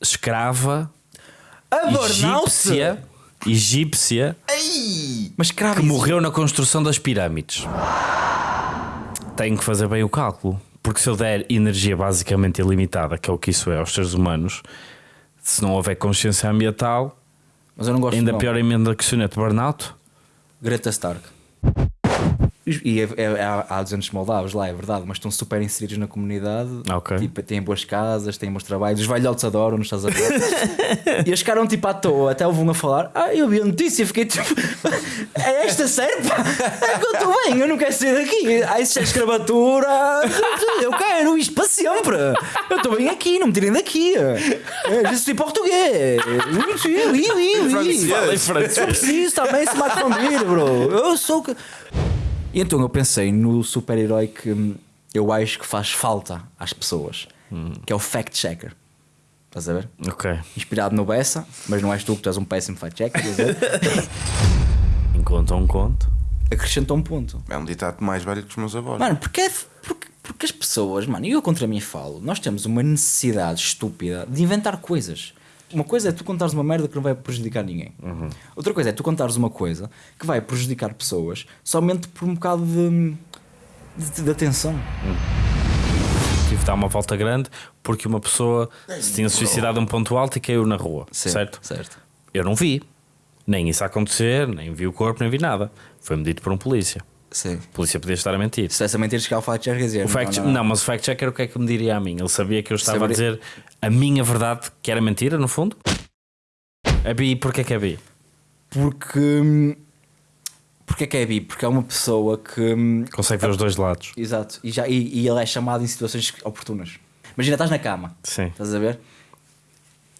escrava A egípcia, egípcia Ei! Mas que morreu na construção das pirâmides. Tenho que fazer bem o cálculo, porque se eu der energia basicamente ilimitada, que é o que isso é aos seres humanos, se não houver consciência ambiental, Mas eu não gosto ainda de pior emenda que sonete burnout. Greta Stark. E é, é, há, há 200 moldavos lá, é verdade, mas estão super inseridos na comunidade. Ok. Tipo, têm boas casas, têm bons trabalhos. Os velhotes adoram, não estás a ver? e eles ficaram tipo à toa, até houve um a falar. Ah, eu vi a notícia, fiquei tipo. É esta pá? É que eu estou bem, eu não quero sair daqui. Ah, isso é escravatura. Eu quero isto para sempre. Eu estou bem aqui, não me tirem daqui. Eu sou português. Oui, oui, oui. Fala em francês. Eu preciso também se me confundir, bro. Eu sou. E então eu pensei no super-herói que hum, eu acho que faz falta às pessoas, que é o fact-checker. Estás a ver? Ok. Inspirado no Bessa, mas não és tu que tu és um péssimo fact-checker. estás a ver? Enquanto um conto. Acrescentou um ponto. É um ditado mais velho que os meus avós. Mano, porque, é- porque, porque as pessoas, mano, e eu contra mim falo, nós temos uma necessidade estúpida de inventar coisas. Uma coisa é tu contares uma merda que não vai prejudicar ninguém. Outra coisa é tu contares uma coisa que vai prejudicar pessoas somente por um bocado de, de, de atenção. Tive de dar uma volta grande porque uma pessoa se tinha suicidado a um ponto alto e caiu na rua. certo? Certo. Eu não vi. Nem isso acontecer, nem vi o corpo, nem vi nada. Foi-me dito por um polícia. Sim. A polícia podia estar a mentir. Se essa mentira chegar ao fact-checker dizer. O fact não, não, mas o fact-checker o que é que me diria a mim? Ele sabia que eu estava a dizer a minha verdade, que era mentira, no fundo? A bi, porquê que é bi? Porque. hum, Porque é que é bi? Porque é uma pessoa que. hum, Consegue ver os dois lados. Exato. E, já, e, e ele é chamado em situações oportunas. Imagina, estás na cama. Sim. Estás a ver?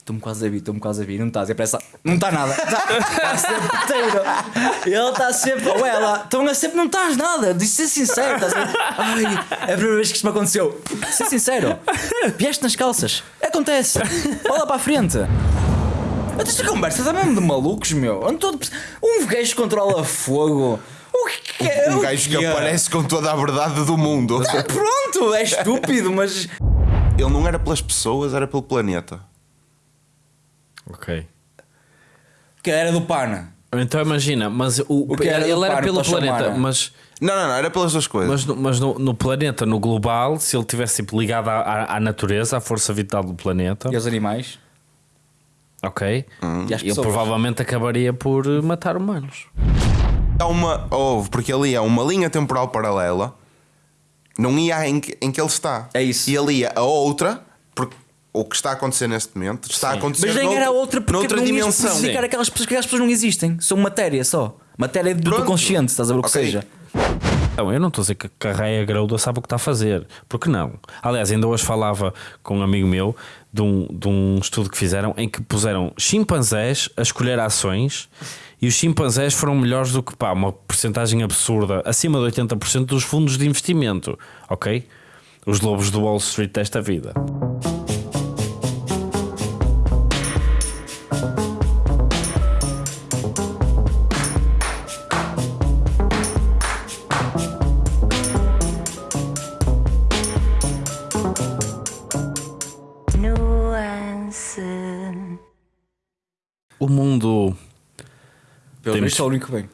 Estou-me quase a vir, estou-me quase a vir. Não estás, é parece. Não está nada. Está sempre inteiro. Ele está sempre. Ou ela. Estão a sempre. Não estás nada. De ser sincero. Estás a? Ai, é a primeira vez que isto me aconteceu. Ser sincero. Vieste nas calças. Acontece. Olha para a frente. Esta conversa está mesmo de malucos, meu. Um gajo controla fogo. O que é? Um gajo que é? aparece com toda a verdade do mundo. Ah, Pronto, é estúpido, mas. Ele não era pelas pessoas, era pelo planeta. Ok. Que era do Pana. Então imagina, mas o, O que era ele era pelo para chamar, planeta, é? mas, Não, não, não, era pelas duas coisas. mas, no, mas no, no planeta, no global, se ele tivesse tipo, ligado à, à, à natureza, à força vital do planeta, E aos animais. ok, E às ele provavelmente acabaria por matar humanos. Há uma. Houve, porque ali é uma linha temporal paralela. Não ia em que, em que ele está. É isso. E ali a outra, o que está a acontecer neste momento está a Sim. acontecer Mas nem noutro- era outra porque noutra não dimensão. especificar aquelas pessoas que aquelas pessoas não existem. São matéria só. Matéria do teu Pronto. consciente, estás a ver o que Ok. seja. Não, eu não estou a dizer que a Raia Graúda sabe o que está a fazer. Porque não? Aliás, ainda hoje falava com um amigo meu de um, de um estudo que fizeram em que puseram chimpanzés a escolher ações e os chimpanzés foram melhores do que pá, uma porcentagem absurda, acima de 80% dos fundos de investimento. Ok? Os lobos do Wall Street desta vida. O mundo. Pelo Temos- menos é o único bem.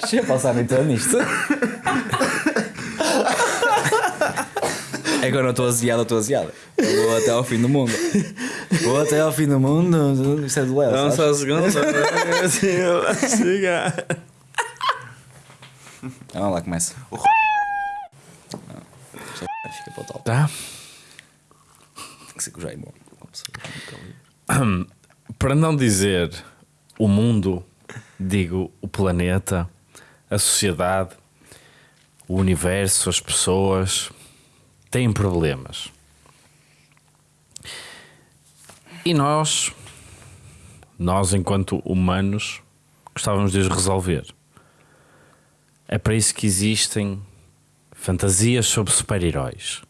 Deixa eu passar então nisto. É que eu não estou aziado, eu estou aziado. Eu vou até ao fim do mundo. Vou até ao fim do mundo. Isso é do Léo. sabes? um segundo. Vamos lá, começa. Não, isto Fica para o top. Tá? O Jaime. Para não dizer o mundo, digo o planeta, a sociedade, o universo, as pessoas têm problemas. E nós, nós enquanto humanos, gostávamos de os resolver. É para isso que existem fantasias sobre super-heróis.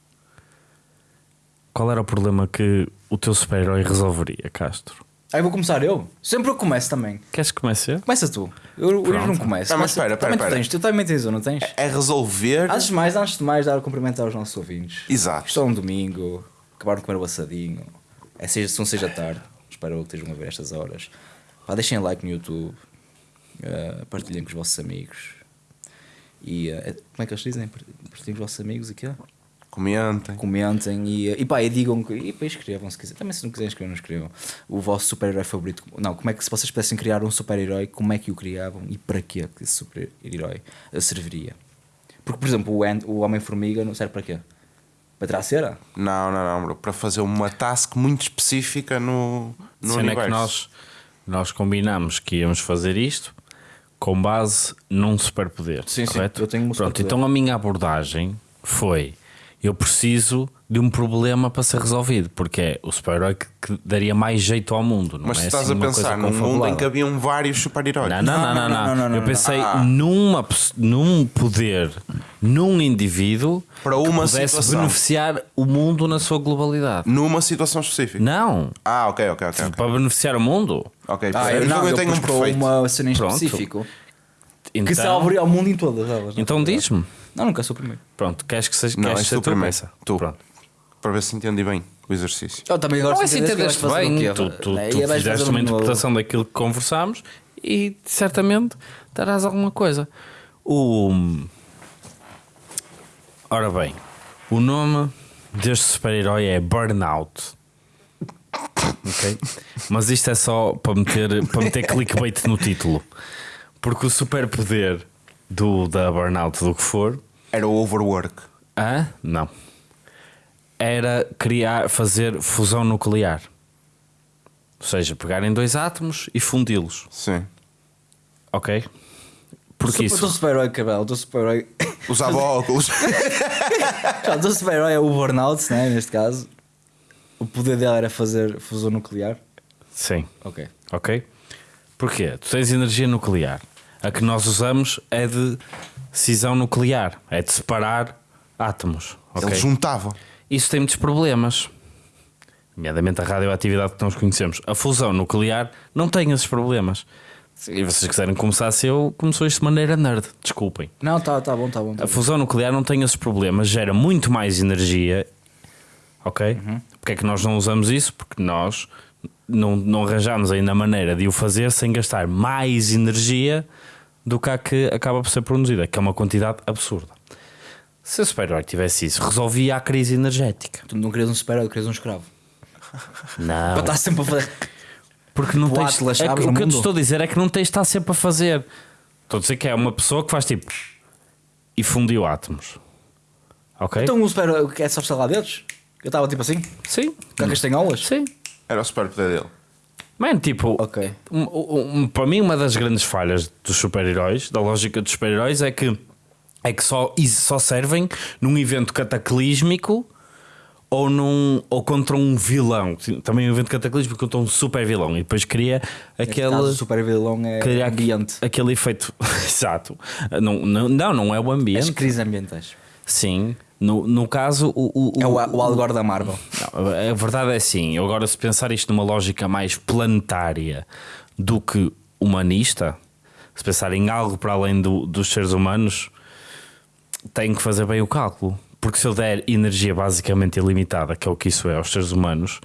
Qual era o problema que o teu super-herói resolveria, Castro? Aí vou começar eu. Sempre eu começo também. Queres que comece eu? Começa tu. Eu, eu não começo. Não, mas espera, espera, também tu espera. tens. Tu também tens um, não tens? É resolver. Antes de mais, antes de mais, dar o cumprimento aos nossos ouvintes. Exato. Estou um domingo, acabaram de comer o assadinho. É seja, são seis da tarde. Espero que estejam a ver estas horas. Pá, deixem like no YouTube. eh, partilhem com os vossos amigos. E eh, como é que eles dizem? Partilhem com os vossos amigos aqui, ó. Comentem. Comentem e, e pá, e digam que. E pá, escrevam se quiserem. Também se não quiserem escrever, não escrevam. O vosso super-herói favorito. Não, como é que se vocês pudessem criar um super-herói, como é que o criavam e para quê que esse super-herói serviria? Porque, por exemplo, o, Ant- o Homem-Formiga não serve para quê? Para tirar a cera? Não, não, não, bro. Para fazer uma task muito específica no, no Sendo é universo. que nós, nós combinamos que íamos fazer isto com base num superpoder. Sim, sim, correto? eu tenho um Pronto, então a minha abordagem foi: eu preciso de um problema para ser resolvido, porque é o super-herói que, que daria mais jeito ao mundo. Não Mas é tu estás assim a pensar num mundo em que haviam vários super-heróis. Não, não, não, não, não, não, não, não, Eu pensei Ah. numa, num poder, num indivíduo Para uma que pudesse situação. beneficiar o mundo na sua globalidade. Numa situação específica. Não, Ah, ok, ok, ok. para beneficiar o mundo. Ok, Ah, então eu, não, eu eu tenho um perfeito. uma cena em específico Então, que salvaria o mundo em todas elas. não? então diz-me. Não, nunca sou o primeiro. Pronto, queres que seja Não, queres és ser tu primeiro. Tu. Pronto. Para ver se entendi bem o exercício. Eu também gosto Não é se que entendeste bem, quê? tu, tu, tu fizeste uma um novo- interpretação daquilo que conversámos e certamente darás alguma coisa. O... Ora bem, o nome deste super-herói é Burnout. Ok? Mas isto é só para meter, para meter clickbait no título. Porque o superpoder do, da Burnout, do que for, Era o overwork. Hã? Não. Era criar, fazer fusão nuclear. Ou seja, pegarem dois átomos e fundi-los. Sim. Ok? Porque O teu isso. super-herói, cabelo, o teu super-herói. Usava óculos. Já, o teu super-herói é o burnout, né? Neste caso. O poder dele era fazer fusão nuclear. Sim. Ok. Ok? Porquê? Tu tens energia nuclear. A que nós usamos é de cisão nuclear. É de separar átomos. Ok? Ele juntava. Isso tem muitos problemas. Nomeadamente a radioatividade que nós conhecemos. A fusão nuclear não tem esses problemas. Se vocês quiserem começar a ser, eu começou isto de maneira nerd. Desculpem. Não, tá, tá bom, tá bom. Tá A bom. fusão nuclear não tem esses problemas, gera muito mais energia. Ok? Porque é que nós não usamos isso? Porque nós não, não arranjamos ainda a maneira de o fazer sem gastar mais energia do que a que acaba por ser produzida, que é uma quantidade absurda. Se o super-herói tivesse isso, resolvia a crise energética. Tu não querias um super-herói, querias um escravo. Não. Para estar sempre a fazer. Porque não O tens. Atlas, é o que eu te estou a dizer é que não tens de estar sempre a fazer. Estou a dizer que é uma pessoa que faz tipo. e fundiu átomos. Ok? Então o super-herói que é só estalar dedos? Eu estava tipo assim, sim. com castanholas? Sim. Era o superpoder dele. Mano, tipo. Ok. um- um- para mim, uma das grandes falhas dos super-heróis, da lógica dos super-heróis, é que, é que só, só servem num evento cataclísmico ou, num, ou contra um vilão. Também um evento cataclísmico contra um super vilão. E depois cria aquele. caso, o super-vilão é cria ambiente. Aquele efeito. Exato. Não, não, não, não é o As ambiente. crises ambientais. Sim. No, no caso, o, o, É o, o Al Gore da Marvel. não, a verdade é sim. Eu agora, se pensar isto numa lógica mais planetária do que humanista, se pensar em algo para além do- dos seres humanos, tenho que fazer bem o cálculo. Porque se eu der energia basicamente ilimitada, que é o que isso é aos seres humanos,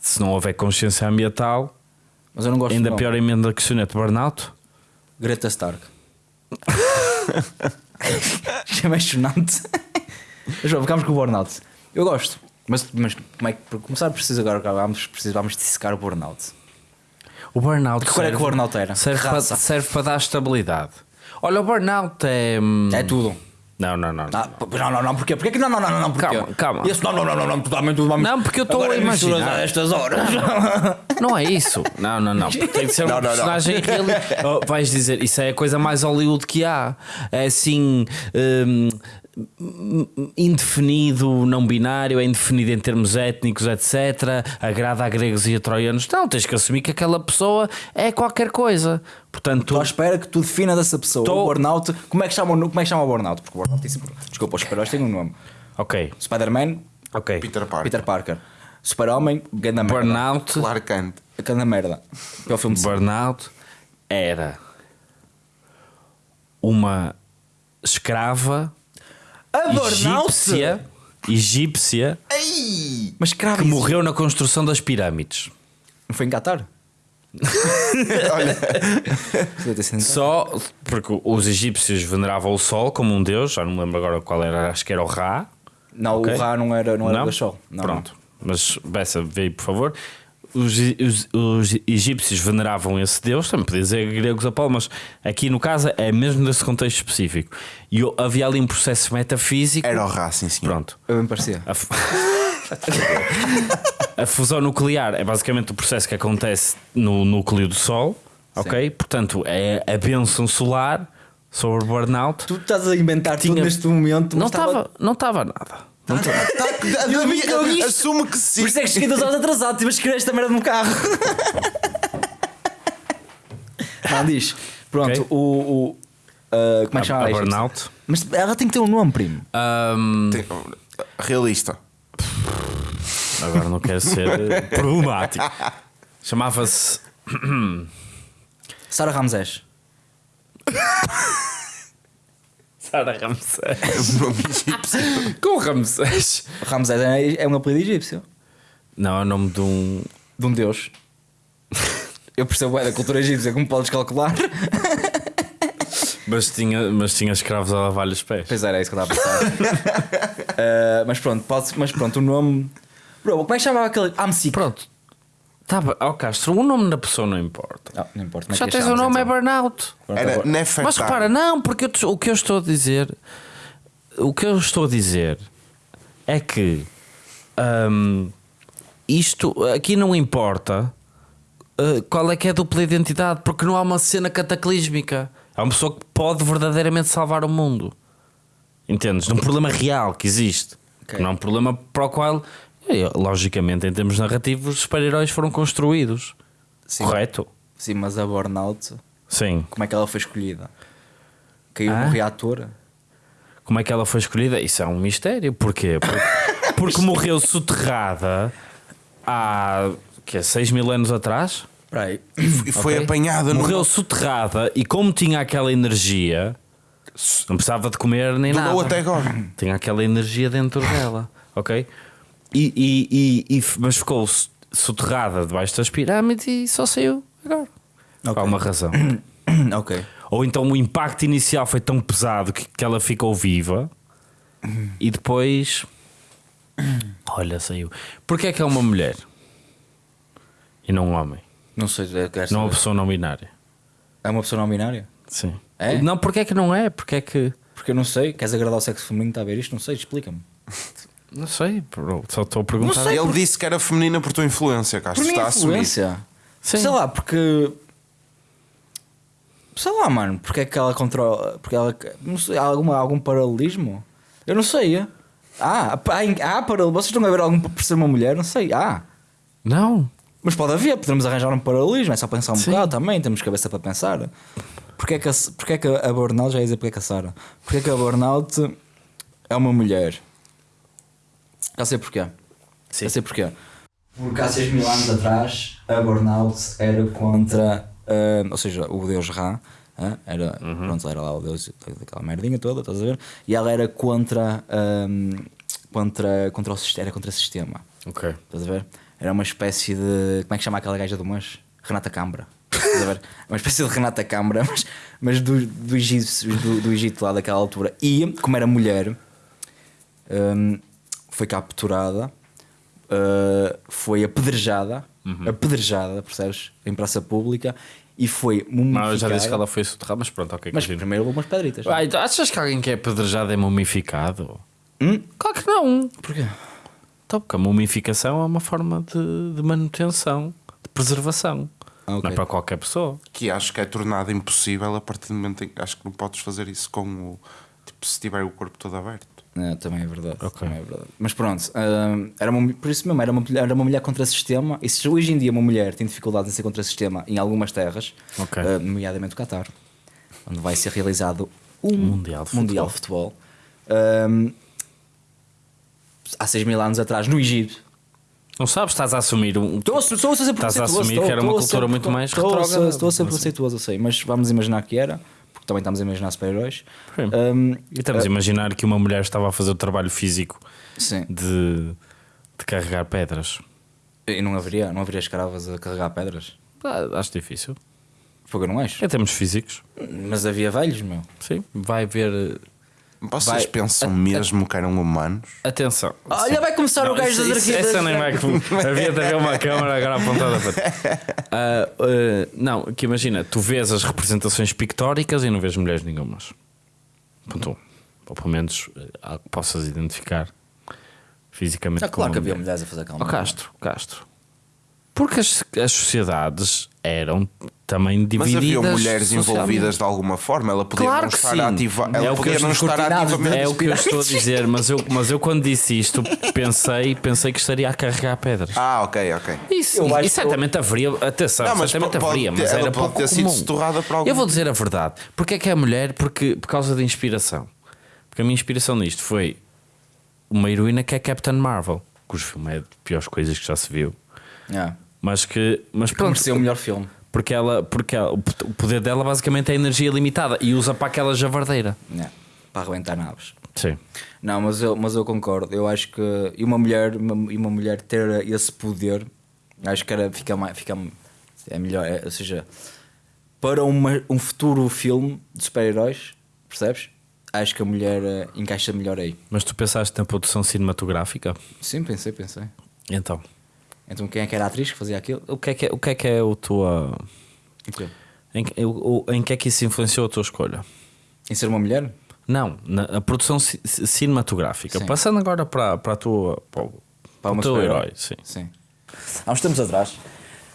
se não houver consciência ambiental, Mas eu não gosto ainda não. pior emenda que sonete burnout. Greta Stark. Isto é mais chonante. Vamos, ficamos com o burnout. Eu gosto. Mas, mas como é que, para começar, preciso agora, vamos, preciso, vamos dissecar o burnout. O burnout Que cor é que o burnout era? serve, para, serve para dar estabilidade. Olha, o burnout é. hum, É tudo. Não, não, não. não. Ah, não, não, não, porquê? Porquê que não, não, não, não, não, porquê? Calma, calma. Esse, não, não, não, não, não, totalmente vamos. Não, porque eu estou a imaginar. A estas horas. Não é isso. Não, não, não. Tem de ser um Não, não, não. personagem real. Oh, vais dizer, isso é a coisa mais Hollywood que há. É assim. hum, indefinido, não binário, é indefinido em termos étnicos, etc. Agrada a gregos e a troianos. Não, tens que assumir que aquela pessoa é qualquer coisa. Portanto, Estou à espera que tu definas essa pessoa. Tô- O burnout. Como é que chama, o- como é que chama o burnout? Porque o burnout tem sempre. Desculpa, os super-heróis têm um nome: ok, Spider-Man, ok. Peter Parker. Peter Parker. Super-Homem, Ganda Merda. Burnout. Clark Kent. Aquela merda. Que é o filme de Burnout era uma escrava A egípcia, egípcia Ei! Mas cravo que morreu na construção das pirâmides. Não foi em Qatar? Olha, Só porque os egípcios veneravam o sol como um deus, já não me lembro agora qual era, acho que era o Ra. Não, Ok. o Ra não era, não era o Gachol. Não, Pronto, mas Bessa, aí por favor. Os, os- os egípcios veneravam esse deus, também podia dizer gregos Apolo, mas aqui no caso é mesmo nesse contexto específico. E o- havia ali um processo metafísico. era o Ra, sim. Pronto. Eu bem parecia. A, fu- a fusão nuclear é basicamente o processo que acontece no núcleo do Sol, ok? Portanto, é a bênção solar sobre o burnout. Tu estás a inventar tudo Tinha- neste momento. Não estava não estava nada. Não Tá, Eu vi que eu vi isto. Assume que sim. Por isso é que cheguei duas horas atrasado, tive a escrever esta merda no carro. Não, diz. Pronto, Ok. o. o ah, como é que chama a, a isto? burnout. Mas ela tem que ter um nome, primo. Ahm, Tem- Realista. agora não quero ser eh, problemático. Chamava-se. Sara Ramsés. Sara Ramsés. O nome egípcio. Com Ramsés. Ramsés é, é um apelido egípcio. Não, é o nome de um. De um deus. Eu percebo é da cultura egípcia, como podes calcular. Mas tinha, mas tinha escravos a lavar-lhe os pés. Pois era, é isso que eu estava a pensar. Ah, mas pronto, pode, mas pronto, o nome. Bro, como é que chamava aquele. Amsic. Pronto. Tá. Ó Castro, o nome da pessoa não importa. Não, não importa. é Já tens o nome, é então? burnout. Pronto, Era Nefertari. Mas repara, não, porque eu o que eu estou a dizer, o que eu estou a dizer é que hum, isto aqui não importa uh, qual é que é a dupla identidade, porque não há uma cena cataclísmica. Há uma pessoa que pode verdadeiramente salvar o mundo. Entendes? Num problema real que existe. Ok. Que não é um problema para o qual, logicamente, em termos narrativos, os super-heróis foram construídos. Sim. Correto? Sim, mas a burnout, Sim. como é que ela foi escolhida? Caiu Ah? no reator? Como é que ela foi escolhida? Isso é um mistério. Porquê? Porque, porque morreu soterrada há que 6 mil anos atrás. Espera aí. E foi ok? apanhada Morreu no. soterrada e como tinha aquela energia, não precisava de comer nem Durou nada. até agora. Tinha aquela energia dentro dela, ok? E, e- e- mas ficou so- soterrada debaixo das pirâmides e só saiu agora. Por Ok. alguma razão. ok. Ou então o impacto inicial foi tão pesado que, que ela ficou viva e depois. Olha, saiu. Porquê é que é uma mulher e não um homem? Não sei, é, Não é uma pessoa não binária? é uma pessoa não binária? Sim. É? Não, porquê é que não é? Porquê é que. Porque eu não sei. Queres agradar o sexo feminino? Está a ver isto? Não sei, explica-me. Não sei, bro, só estou a perguntar. Ele disse que era feminina por tua influência, Castro. Por minha Está a assumir. influência. Sim. Sei lá, porque. Sei lá, mano, porque é que ela controla. Porque ela. Não sei, há alguma, algum paralelismo? Eu não sei. Ah, há, há paralelismo. Vocês estão a ver algum por ser uma mulher? Não sei. Ah. Não. Mas pode haver, podemos arranjar um paralelismo, é só pensar um Sim. bocado também, temos cabeça para pensar. Porquê é que a, porquê é que a Burnout, já ia dizer porque é que a Sara, porquê é que a Burnout é uma mulher? Já sei porquê. Sim. Já sei porquê. Porque há 6 mil anos atrás a Burnout era contra, ah, ou seja, o deus Ra, ah, era, pronto, era lá o deus daquela merdinha toda, estás a ver? E ela era contra, ah, contra, contra o sistema, era contra o sistema. Ok. Estás a ver? Era uma espécie de. Como é que chama aquela gaja do Mas? Renata Câmara. Estás a ver? Uma espécie de Renata Câmara, mas, mas do, do, Egito, do, do Egito lá daquela altura. E, como era mulher, hum, foi capturada, uh, foi apedrejada, apedrejada, percebes? Em praça pública e foi Não, eu mumificada. já disse que ela foi soterrada, mas pronto, ok. Mas continua. primeiro levou umas pedritas. Ah, então achas que alguém que é apedrejado é mumificado? Hum? Claro que não. Porquê? Então, porque a mumificação é uma forma de, de manutenção, de preservação. Ah, ok. Não é para qualquer pessoa. Que acho que é tornado impossível a partir do momento em que acho que não podes fazer isso com o. Tipo, se tiver o corpo todo aberto. É, também é verdade. Ok. também é verdade. Mas pronto, hum, era uma, por isso mesmo, era uma, mulher- era uma mulher contra sistema. E se hoje em dia uma mulher tem dificuldade em ser contra sistema em algumas terras, Ok. hum, nomeadamente o Qatar, onde vai ser realizado um Mundial de mundial de futebol, há 6 mil anos atrás, no Egito, Não sabes, estás a assumir um. Estou estou a ser Estás a assumir que era uma cultura muito mais retrógrada, Estou a ser sei. preconceituoso, eu sei, mas vamos imaginar que era, porque também estamos a imaginar super-heróis. Um, E estamos a imaginar que uma mulher estava a fazer o trabalho físico sim. de, de carregar pedras. E não haveria, não haveria escravas a carregar pedras? Ah, acho difícil. Porque eu não acho. Em termos físicos, Mas havia velhos, meu. sim. Vai haver. Vocês Vai- pensam mesmo que eram humanos? Atenção. Olha, vai começar o gajo Isso- das isso- arquitetas. Essa nem vai. Havia de haver uma câmara agora apontada para ti. Ah, ah, não, que imagina, tu vês as representações pictóricas e não vês mulheres nenhumas. Ponto um. Ou pelo menos algo que possas identificar fisicamente. Ah, claro que havia mulher. mulheres a fazer calma. Ó Castro, Castro. Porque as, as sociedades eram também Mas divididas. havia mulheres envolvidas de alguma forma. Ela podia Claro não que estar ativa. É Ela o que podia eu não estou estar ativamente. É o que eu estou a dizer, mas eu, mas eu quando disse isto pensei, pensei que estaria a carregar pedras. Ah, ok, ok. Isso, Eu e certamente haveria, atenção, Não, mas certamente pode haveria, mas ela era pode pouco ter sido comum. setorrada por algum- Eu vou dizer a verdade. Porque é que é mulher? Porque, por causa da inspiração. Porque a minha inspiração nisto foi uma heroína que é Captain Marvel, cujo filme é de piores coisas que já se viu. Yeah. Mas que, mas pronto, mereceu o melhor filme. porque ela, porque ela- o poder dela basicamente é energia limitada e usa para aquela javardeira. Yeah. Para arrebentar naves. Sim. Não, mas eu, mas eu concordo. Eu acho que e uma mulher, e uma mulher ter esse poder, acho que era, fica mais, fica é melhor. é- ou seja, para uma, um futuro filme de super-heróis, percebes? Acho que a mulher eh, encaixa melhor aí. Mas tu pensaste na produção cinematográfica? Sim, pensei, pensei. Então, Então quem é que era a atriz que fazia aquilo? o que é que é o, que é, que é o tua. O quê? Em, que- o- em que é que isso influenciou a tua escolha? Em ser uma mulher? Não, na a produção ci- ci- cinematográfica. Sim. Passando agora para, para a tua. Para, o- Para o teu herói. Sim. Sim. Há uns tempos atrás,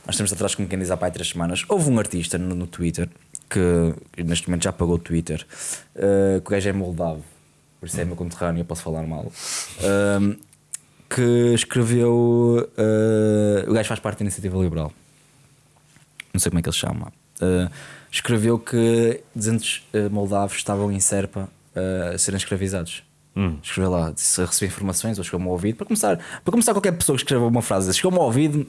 há uns tempos atrás, como quem diz há pai três semanas, houve um artista no, no Twitter que neste momento já pagou o Twitter, eh, que o gajo é moldavo, por isso é meu conterrâneo, eu posso falar mal. ehm, que escreveu. eh, o gajo faz parte da iniciativa liberal. Não sei como é que ele se chama. Eh, escreveu que 200 eh, moldavos estavam em Serpa eh, a serem escravizados. Escreveu lá, disse, recebi informações ou chegou-me ao ouvido. Para começar, para começar, qualquer pessoa que escreva uma frase, chegou-me ao ouvido,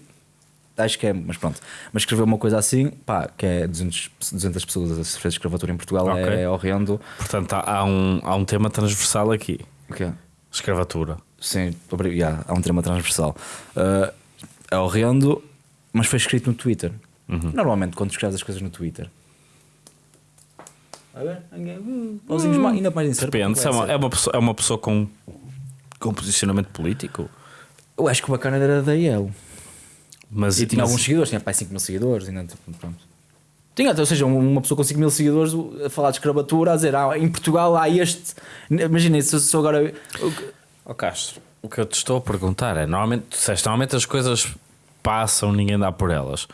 acho que é, mas pronto. Mas escreveu uma coisa assim, pá, que é 200, 200 pessoas a sofrer escravatura em Portugal, Ok. é, horrendo. Portanto, há, há um, há um tema transversal aqui: O quê? escravatura. Sim, yeah, há um tema transversal. Uh, é horrendo, mas foi escrito no Twitter. Uhum. Normalmente, quando escreves as coisas no Twitter. A ver? Ninguém- uh, pauzinhos mais- ainda mais incerto. Depende, é uma, é uma pessoa, é uma pessoa com, com posicionamento político. Eu acho que o bacana era da IEL. Mas, E tinha mas- alguns seguidores, tinha pai 5 mil seguidores. Ainda, tipo, pronto. Tinha, ou seja, uma pessoa com 5 mil seguidores a falar de escravatura, a dizer, ah, em Portugal há este. Imagina, se eu sou agora. Ó Castro, o que eu te estou a perguntar é: normalmente, disseste, normalmente as coisas passam, ninguém dá por elas.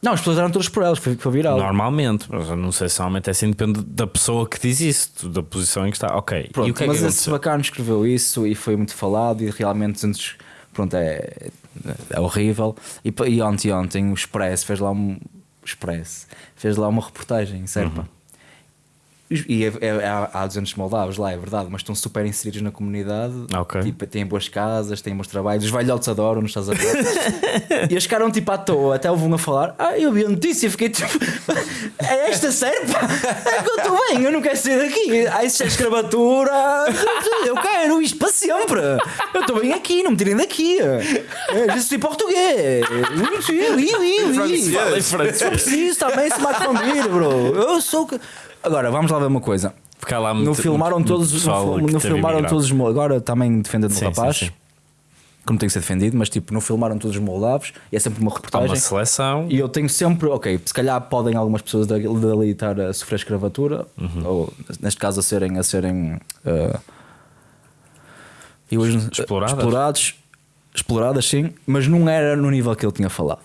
Não, as pessoas eram todas por elas, foi, foi viral. Normalmente, mas eu não sei se normalmente é assim, depende da pessoa que diz isso, da posição em que está. Ok, Pronto, e o que é mas que esse bacana escreveu isso e foi muito falado e realmente antes, pronto, é, é horrível. E, e ontem, ontem o Express fez lá um o Express fez lá uma reportagem em Serpa. Uhum. E é, é- há, há 200 moldavos lá, é verdade, mas estão super inseridos na comunidade. Ok. Tipo, têm boas casas, têm bons trabalhos. Os velhotes adoram, não estás a ver? e eles ficaram tipo à toa, até houve um a falar. Ah, eu vi a notícia, fiquei tipo. é esta Serpa? É que eu estou bem, eu não quero sair daqui. Ah, isso é escravatura. Eu quero isto para sempre. Eu estou bem aqui, não me tirem daqui. Eu sou português. Oui, oui, oui, oui. Francês. Fala em francês. Preciso também se confundir, bro. Eu sou. Agora, vamos lá ver uma coisa. Porque há lá No muito- filmaram muito todos, pessoal no, no filmaram todos os agora também defendendo Sim, o rapaz, sim, sim. como tem que ser defendido, mas tipo, não filmaram todos os moldavos e é sempre uma Há reportagem. uma seleção. E eu tenho sempre, ok, se calhar podem algumas pessoas dali, dali estar a sofrer escravatura, Uhum. ou neste caso a serem, a serem e hoje- Exploradas. explorados, exploradas sim, mas não era no nível que ele tinha falado.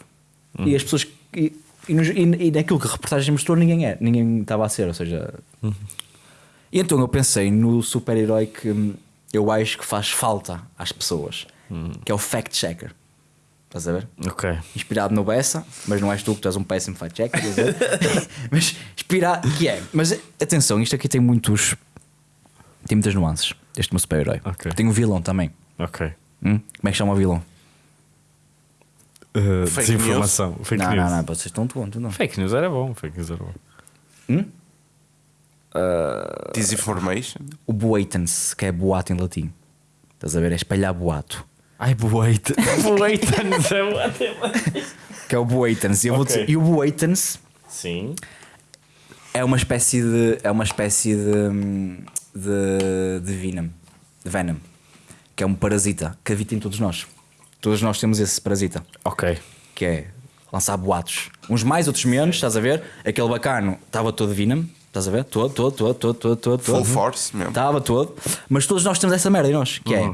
Uhum. E as pessoas e, e, nos- e- e naquilo que a reportagem mostrou, ninguém é, ninguém estava a ser, ou seja. Uhum. E então eu pensei no super-herói que eu acho que faz falta às pessoas, Uhum. que é o fact-checker. Estás a ver? Ok. inspirado no Bessa, mas não és tu que tu és um péssimo fact check, quer dizer. mas inspirado, que é. Mas atenção, isto aqui tem muitos. Tem muitas nuances. Este meu super-herói. Ok. Tem um vilão também. Ok. Hum? Como é que chama o vilão? Uh, Fake desinformação. Fake não, news. não, não, vocês estão tontos, não. Fake news era bom. Fake news era bom. Disinformation. O boatens, que é boato em latim. Estás a ver? É espalhar boato. Ai, boeita. Boeita é ótimo. Que é o boatens. E, eu vou Ok. dizer- e o boatens Sim. é uma espécie de. É uma espécie de. hum, de, de venom. De venom. Que é um parasita que habita em todos nós. Todos nós temos esse parasita. Ok. Que é lançar boatos. Uns mais, outros menos, estás a ver? Aquele bacano estava todo venom. Estás a ver? Todo, todo, todo, todo, todo, todo. Full todo. force mesmo. Estava todo. Mas todos nós temos essa merda em nós. Que é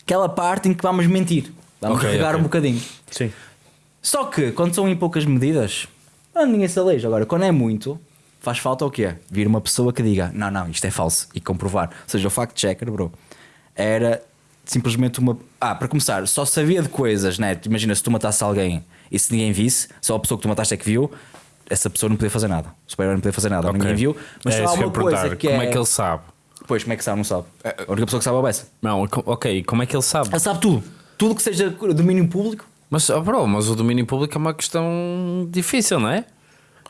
aquela parte em que vamos mentir. Vamos Ok, regar ok. um bocadinho. Sim. Só que quando são em poucas medidas, ah, ninguém se aleja. Agora, quando é muito, faz falta o quê? Vir uma pessoa que diga: não, não, isto é falso e comprovar. Ou seja, o fact-checker, bro, era simplesmente uma. Ah, para começar, só sabia de coisas, né? Imagina se tu matasse alguém e se ninguém visse, só a pessoa que tu mataste é que viu. Essa pessoa não podia fazer nada. O super-herói não podia fazer nada. Ok. Ninguém viu. Mas é só há uma coisa que Como é. é que ele sabe? Pois, como é que sabe? Não sabe. A única pessoa que sabe é o Bessa. Não, ok. Como é que ele sabe? Ele sabe tudo. Tudo que seja domínio público. Mas, oh, bro, mas o domínio público é uma questão difícil, não é?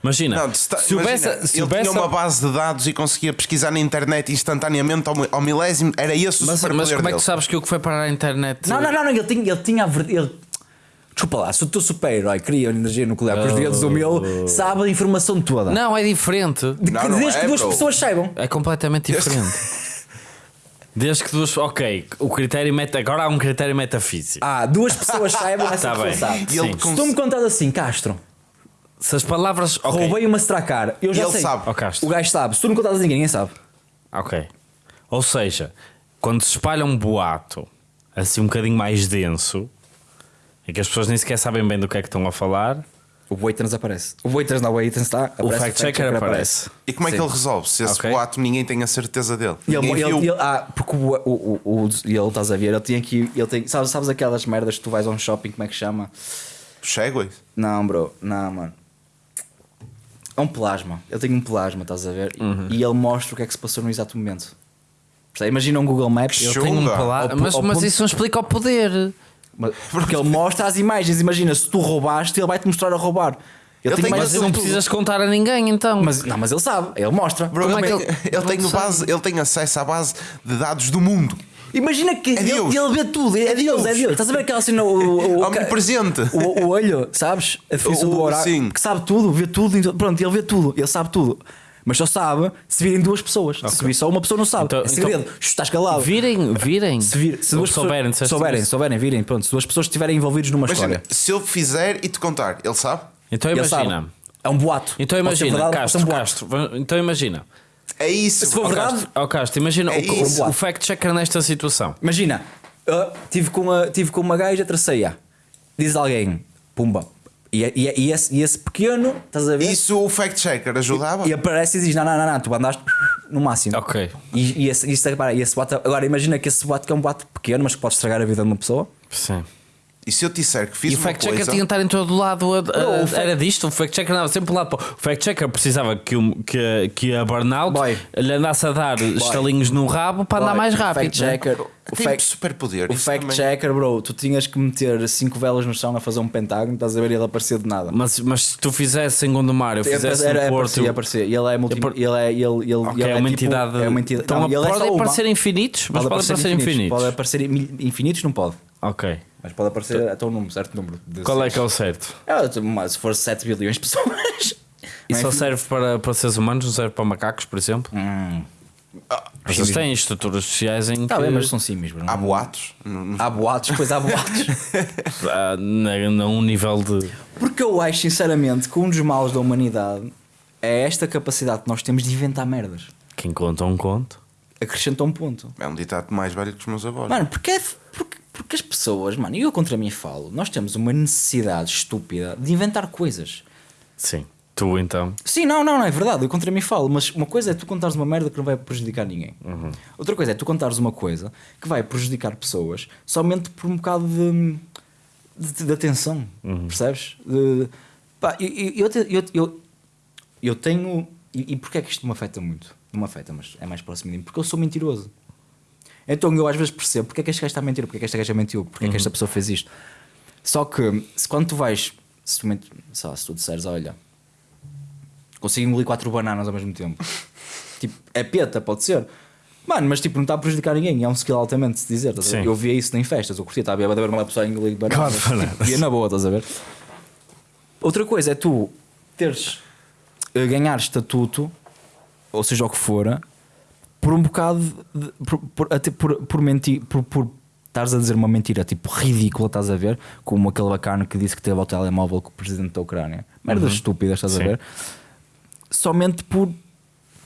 Imagina, Não, se, se imagina. Se tinha uma base de dados e conseguia pesquisar na internet instantaneamente ao, ao milésimo, era esse o mas, superpoder mas como é que dele. tu sabes que o que foi parar à internet. Não, não, não, não, ele tinha, ele tinha a verdade. Ele... Desculpa lá, se o teu super-herói cria energia nuclear com os dedos do meu, sabe a informação toda. Não, é diferente. De que- Não, não desde é, que duas bro. pessoas saibam. É completamente diferente. Desde que duas. Ok, o critério meta. Agora há um critério metafísico. Ah, duas pessoas saibam, essa Tá pessoa bem. sabe. Se tu me contas assim, Castro, Se as palavras. Ok. roubei uma Stracar, eu já ele sei. sabe. Oh. O gajo sabe. Se tu não contas assim, ninguém sabe. Ok. Ou seja, quando se espalha um boato assim um bocadinho mais denso, em que as pessoas nem sequer sabem bem do que é que estão a falar, O Waiters aparece. O Waiters não, o Waiters está. o aparece, fact-checker aparece. E como é que Sim. ele resolve? Se esse Ok. boato ninguém tem a certeza dele. E ele, Ninguém ele- viu. ele- ah, porque o, o, o, o- e ele estás a ver, ele tinha que. Ele tem, sabes, sabes aquelas merdas que tu vais a um shopping, como é que chama? Segways? Não, bro, não, mano. É um plasma. Ele tem um plasma, estás a ver? E- Uhum. E ele mostra o que é que se passou no exato momento. Imagina um Google Maps. Ele tem um pu- mas, mas isso não explica o poder. Mas- Porque ele mostra as imagens. Imagina, se tu roubaste, ele vai-te mostrar a roubar. Ele, Ele tem Mas não tudo. precisas contar a ninguém então. Mas, não, mas ele sabe, ele mostra. Bro, Como é que ele- ele tem base, ele tem acesso à base de dados do mundo. Imagina que É ele, Deus. ele vê tudo, é, Deus, é Deus. Deus. Estás a ver aquela cena, o, o, o, Omnipresente. o, o olho, sabes? A definição O- do o- oráculo, sim. que sabe tudo, vê tudo. Pronto, ele vê tudo, ele sabe tudo. Mas só sabe se virem duas pessoas. Se vir só uma pessoa, não sabe. Então- é segredo. então- Estás calado. Virem, virem. Se, vir, se duas souberem, pessoas, souberem, souberem, virem, pronto. Se duas pessoas estiverem envolvidas numa Imagina, história, se eu fizer e te contar, ele sabe? Então ele imagina. sabe. É um boato. Então imagina, verdade, Castro, um boato. Castro, então imagina. É isso. Se for bro. verdade- Castro, oh, Castro, imagina É o, isso. o, o fact-checker nesta situação. Imagina, uh, tive, com a, tive com uma gaja, tracei-a. Diz alguém, pumba. E, e, e, esse, e esse pequeno, estás a ver? Isso o fact-checker ajudava? E aparece e diz: Não, não, não, não, tu andaste no máximo. Ok. E, e esse, isso, repara, e esse boato, agora imagina que esse boato que é um boato pequeno, mas que pode estragar a vida de uma pessoa. Sim. E se eu te disser que fiz E o uma fact-checker coisa... tinha de estar em todo lado. a- a- Não, o fact- Era disto, o fact-checker andava sempre lá. para o- O fact-checker precisava que, o- que, que a burnout Boy. lhe andasse a dar estalinhos no rabo para andar Boy, mais o rápido. né? Fact-checker, o, Tem fact, superpoder. o isso também. fact-checker, bro, tu tinhas que meter cinco velas no chão a fazer um pentágono, estás a ver, e ele aparecia de nada. Mas, mas se tu fizesse em Gondomar, eu fizesse era, no Porto. aparecia, aparecia. E ele é multi, ele é, ele, ele, Ok, ele é uma tipo- entidade. É uma entidade. Então, não, ele é podem só uma. aparecer infinitos, mas podem aparecer infinitos. Pode aparecer infinitos, não pode. Ok. Mas pode aparecer até um número, certo número. de Qual é seres. que é o certo? É, mas se for 7 bilhões de pessoas. E é só serve para, para seres humanos, não serve para macacos, por exemplo? Hum. Mas eles têm estruturas sociais em que. Tá bem, mas são símios. Há boatos. Há boatos, pois há boatos. Ah, na- num nível de. Porque eu acho, sinceramente, que um dos males da humanidade é esta capacidade que nós temos de inventar merdas. Quem conta um conto. Acrescenta um ponto. É um ditado mais velho que os meus avós. Mano, porque, é, porque, porque as pessoas, mano, e eu contra mim falo, nós temos uma necessidade estúpida de inventar coisas. Sim. Tu então. Sim, não, não, não é verdade, eu contra mim falo, mas uma coisa é tu contares uma merda que não vai prejudicar ninguém. Outra coisa é tu contares uma coisa que vai prejudicar pessoas somente por um bocado de, de, de atenção, percebes? De, pá, eu, eu, eu, eu, eu, tenho. E, e porquê é que isto me afeta muito? Não me afeta, mas é mais próximo de mim, porque eu sou mentiroso. Então eu às vezes percebo porque é que este gajo está a mentir, porque é que esta gaja mentiu, porque é que esta pessoa fez isto. Só que se quando tu vais, se tu, sei lá, se tu disseres, olha, consigo engolir quatro bananas ao mesmo tempo, tipo, é peta, pode ser. Mano, mas tipo, não está a prejudicar ninguém, é um skill altamente de se dizer. Sim. Eu via isso em festas, eu curtia, estava a ver uma pessoa a engolir bananas. Quatro bananas. Via na boa, estás a ver? Outra coisa é tu teres, eh, ganhar estatuto, ou seja o que for, por um bocado de, por, por, até por, por mentir, por, por estares a dizer uma mentira tipo ridícula, estás a ver? Como aquele bacana que disse que teve ao telemóvel com o presidente da Ucrânia. Merdas estúpidas, estás Sim. a ver? Somente por.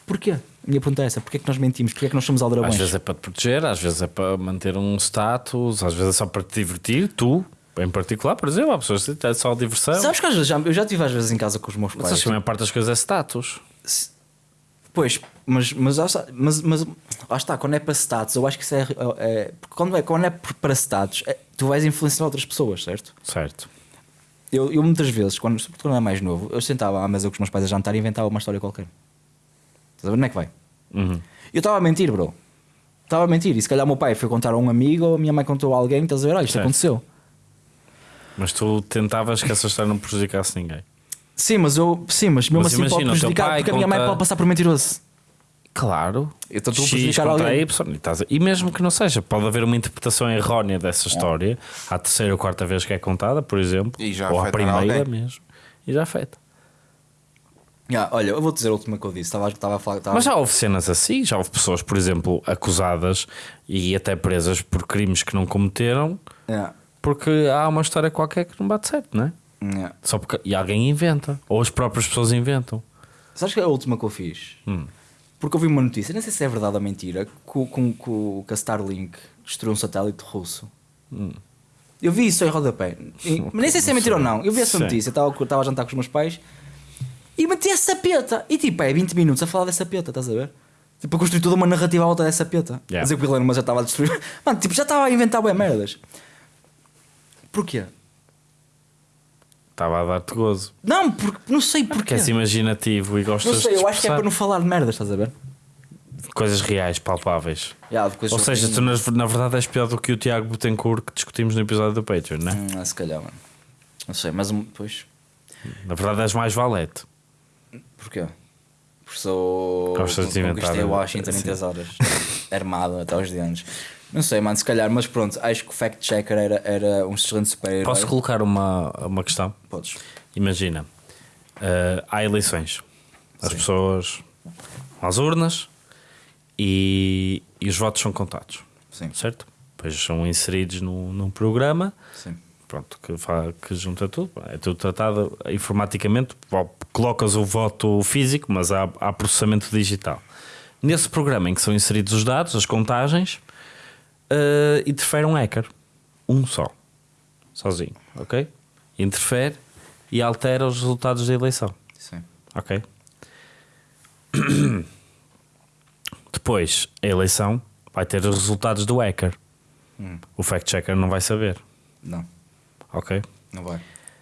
Porquê? A minha pergunta é essa: porquê é que nós mentimos? Porquê é que nós somos aldrabões? Às vezes é para te proteger, às vezes é para manter um status, às vezes é só para te divertir, tu, em particular, por exemplo, há pessoas que é só diversão. Sabes que às vezes já, eu já estive às vezes em casa com os meus Mas pais. acho que a maior parte das coisas é status. Pois, mas, mas, mas, mas lá está, quando é para status, eu acho que isso é. é- porque quando é, quando é para status, é- tu vais influenciar outras pessoas, certo? Certo. Eu, eu muitas vezes, quando, sobretudo quando era mais novo, eu sentava à mesa com os meus pais a jantar e inventava uma história qualquer. Estás a ver onde é que vai? Uhum. Eu estava a mentir, bro. Estava a mentir. E se calhar o meu pai foi contar a um amigo ou a minha mãe contou a alguém, estás a ver? Olha, isto Certo. aconteceu. Mas tu tentavas que essa história não prejudicasse ninguém. Sim, mas eu. Sim, mas mesmo Mas assim pode imagina, o teu prejudicar pai porque a minha mãe conta- pode passar por mentiroso. Claro. Então tu X prejudicar contra alguém. Y, e estás a- E mesmo que não seja, pode haver uma interpretação errónea dessa história à terceira ou quarta vez que é contada, por exemplo, E já ou à afetará primeira alguém. mesmo, e já afeta. Ya, olha, eu vou dizer a última que eu disse. Estava, estava a falar. Estava... Mas já houve cenas assim, já houve pessoas, por exemplo, acusadas e até presas por crimes que não cometeram, Ya, porque há uma história qualquer que não bate certo, não é? Ya. Só porque e alguém inventa, ou as próprias pessoas inventam. Sabes que é a última que eu fiz? Hum. Porque eu vi uma notícia, não sei se é verdade ou mentira, que, o- com, com, que a Starlink destruiu um satélite russo. Hum. Eu vi isso em rodapé. E- mas nem sei se é mentira ou não. Eu vi essa Sim. notícia, estava, estava a jantar com os meus pais e meti essa peta. E tipo, é 20 minutos a falar dessa peta, estás a ver? Tipo, a construir toda uma narrativa à volta dessa peta. Yeah. A dizer que o Elon Musk já estava a destruir. Mano, tipo, já estava a inventar bem merdas. Porquê? Estava a dar-te gozo. Não, porque, não sei Porque porquê. és imaginativo e gostas Não sei, de eu acho que é expressar para não falar de merdas, estás a ver? coisas reais, palpáveis. Yeah, de coisas Ou seja, tu na, na verdade és pior do que o Tiago Betancourt que discutimos no episódio do Patreon, não é? Hum, ah, se calhar, mano. Não sei, mas um- pois. Na verdade és mais valete. Porquê? Porque sou. Gostas de inventar, Conquistei é? Washington em Sim. 3 horas. Armado até aos dentes. Não sei, mano, se calhar, mas pronto, acho que o fact checker era, era um excelente super-herói. Posso colocar uma, uma questão? Podes. Imagina, eh, há eleições. As pessoas vão às urnas e, e os votos são contados, Sim, certo? Depois são inseridos num, num programa sim. pronto, que, que junta tudo. É tudo tratado informaticamente. Colocas o voto físico, mas há, há processamento digital. Nesse programa em que são inseridos os dados, as contagens, eh, interfere um hacker. Um só. Sozinho, ok? Interfere e altera os resultados da eleição. Sim. Ok? Depois, a eleição vai ter os resultados do hacker. O fact-checker não vai saber. Não, Ok? não vai.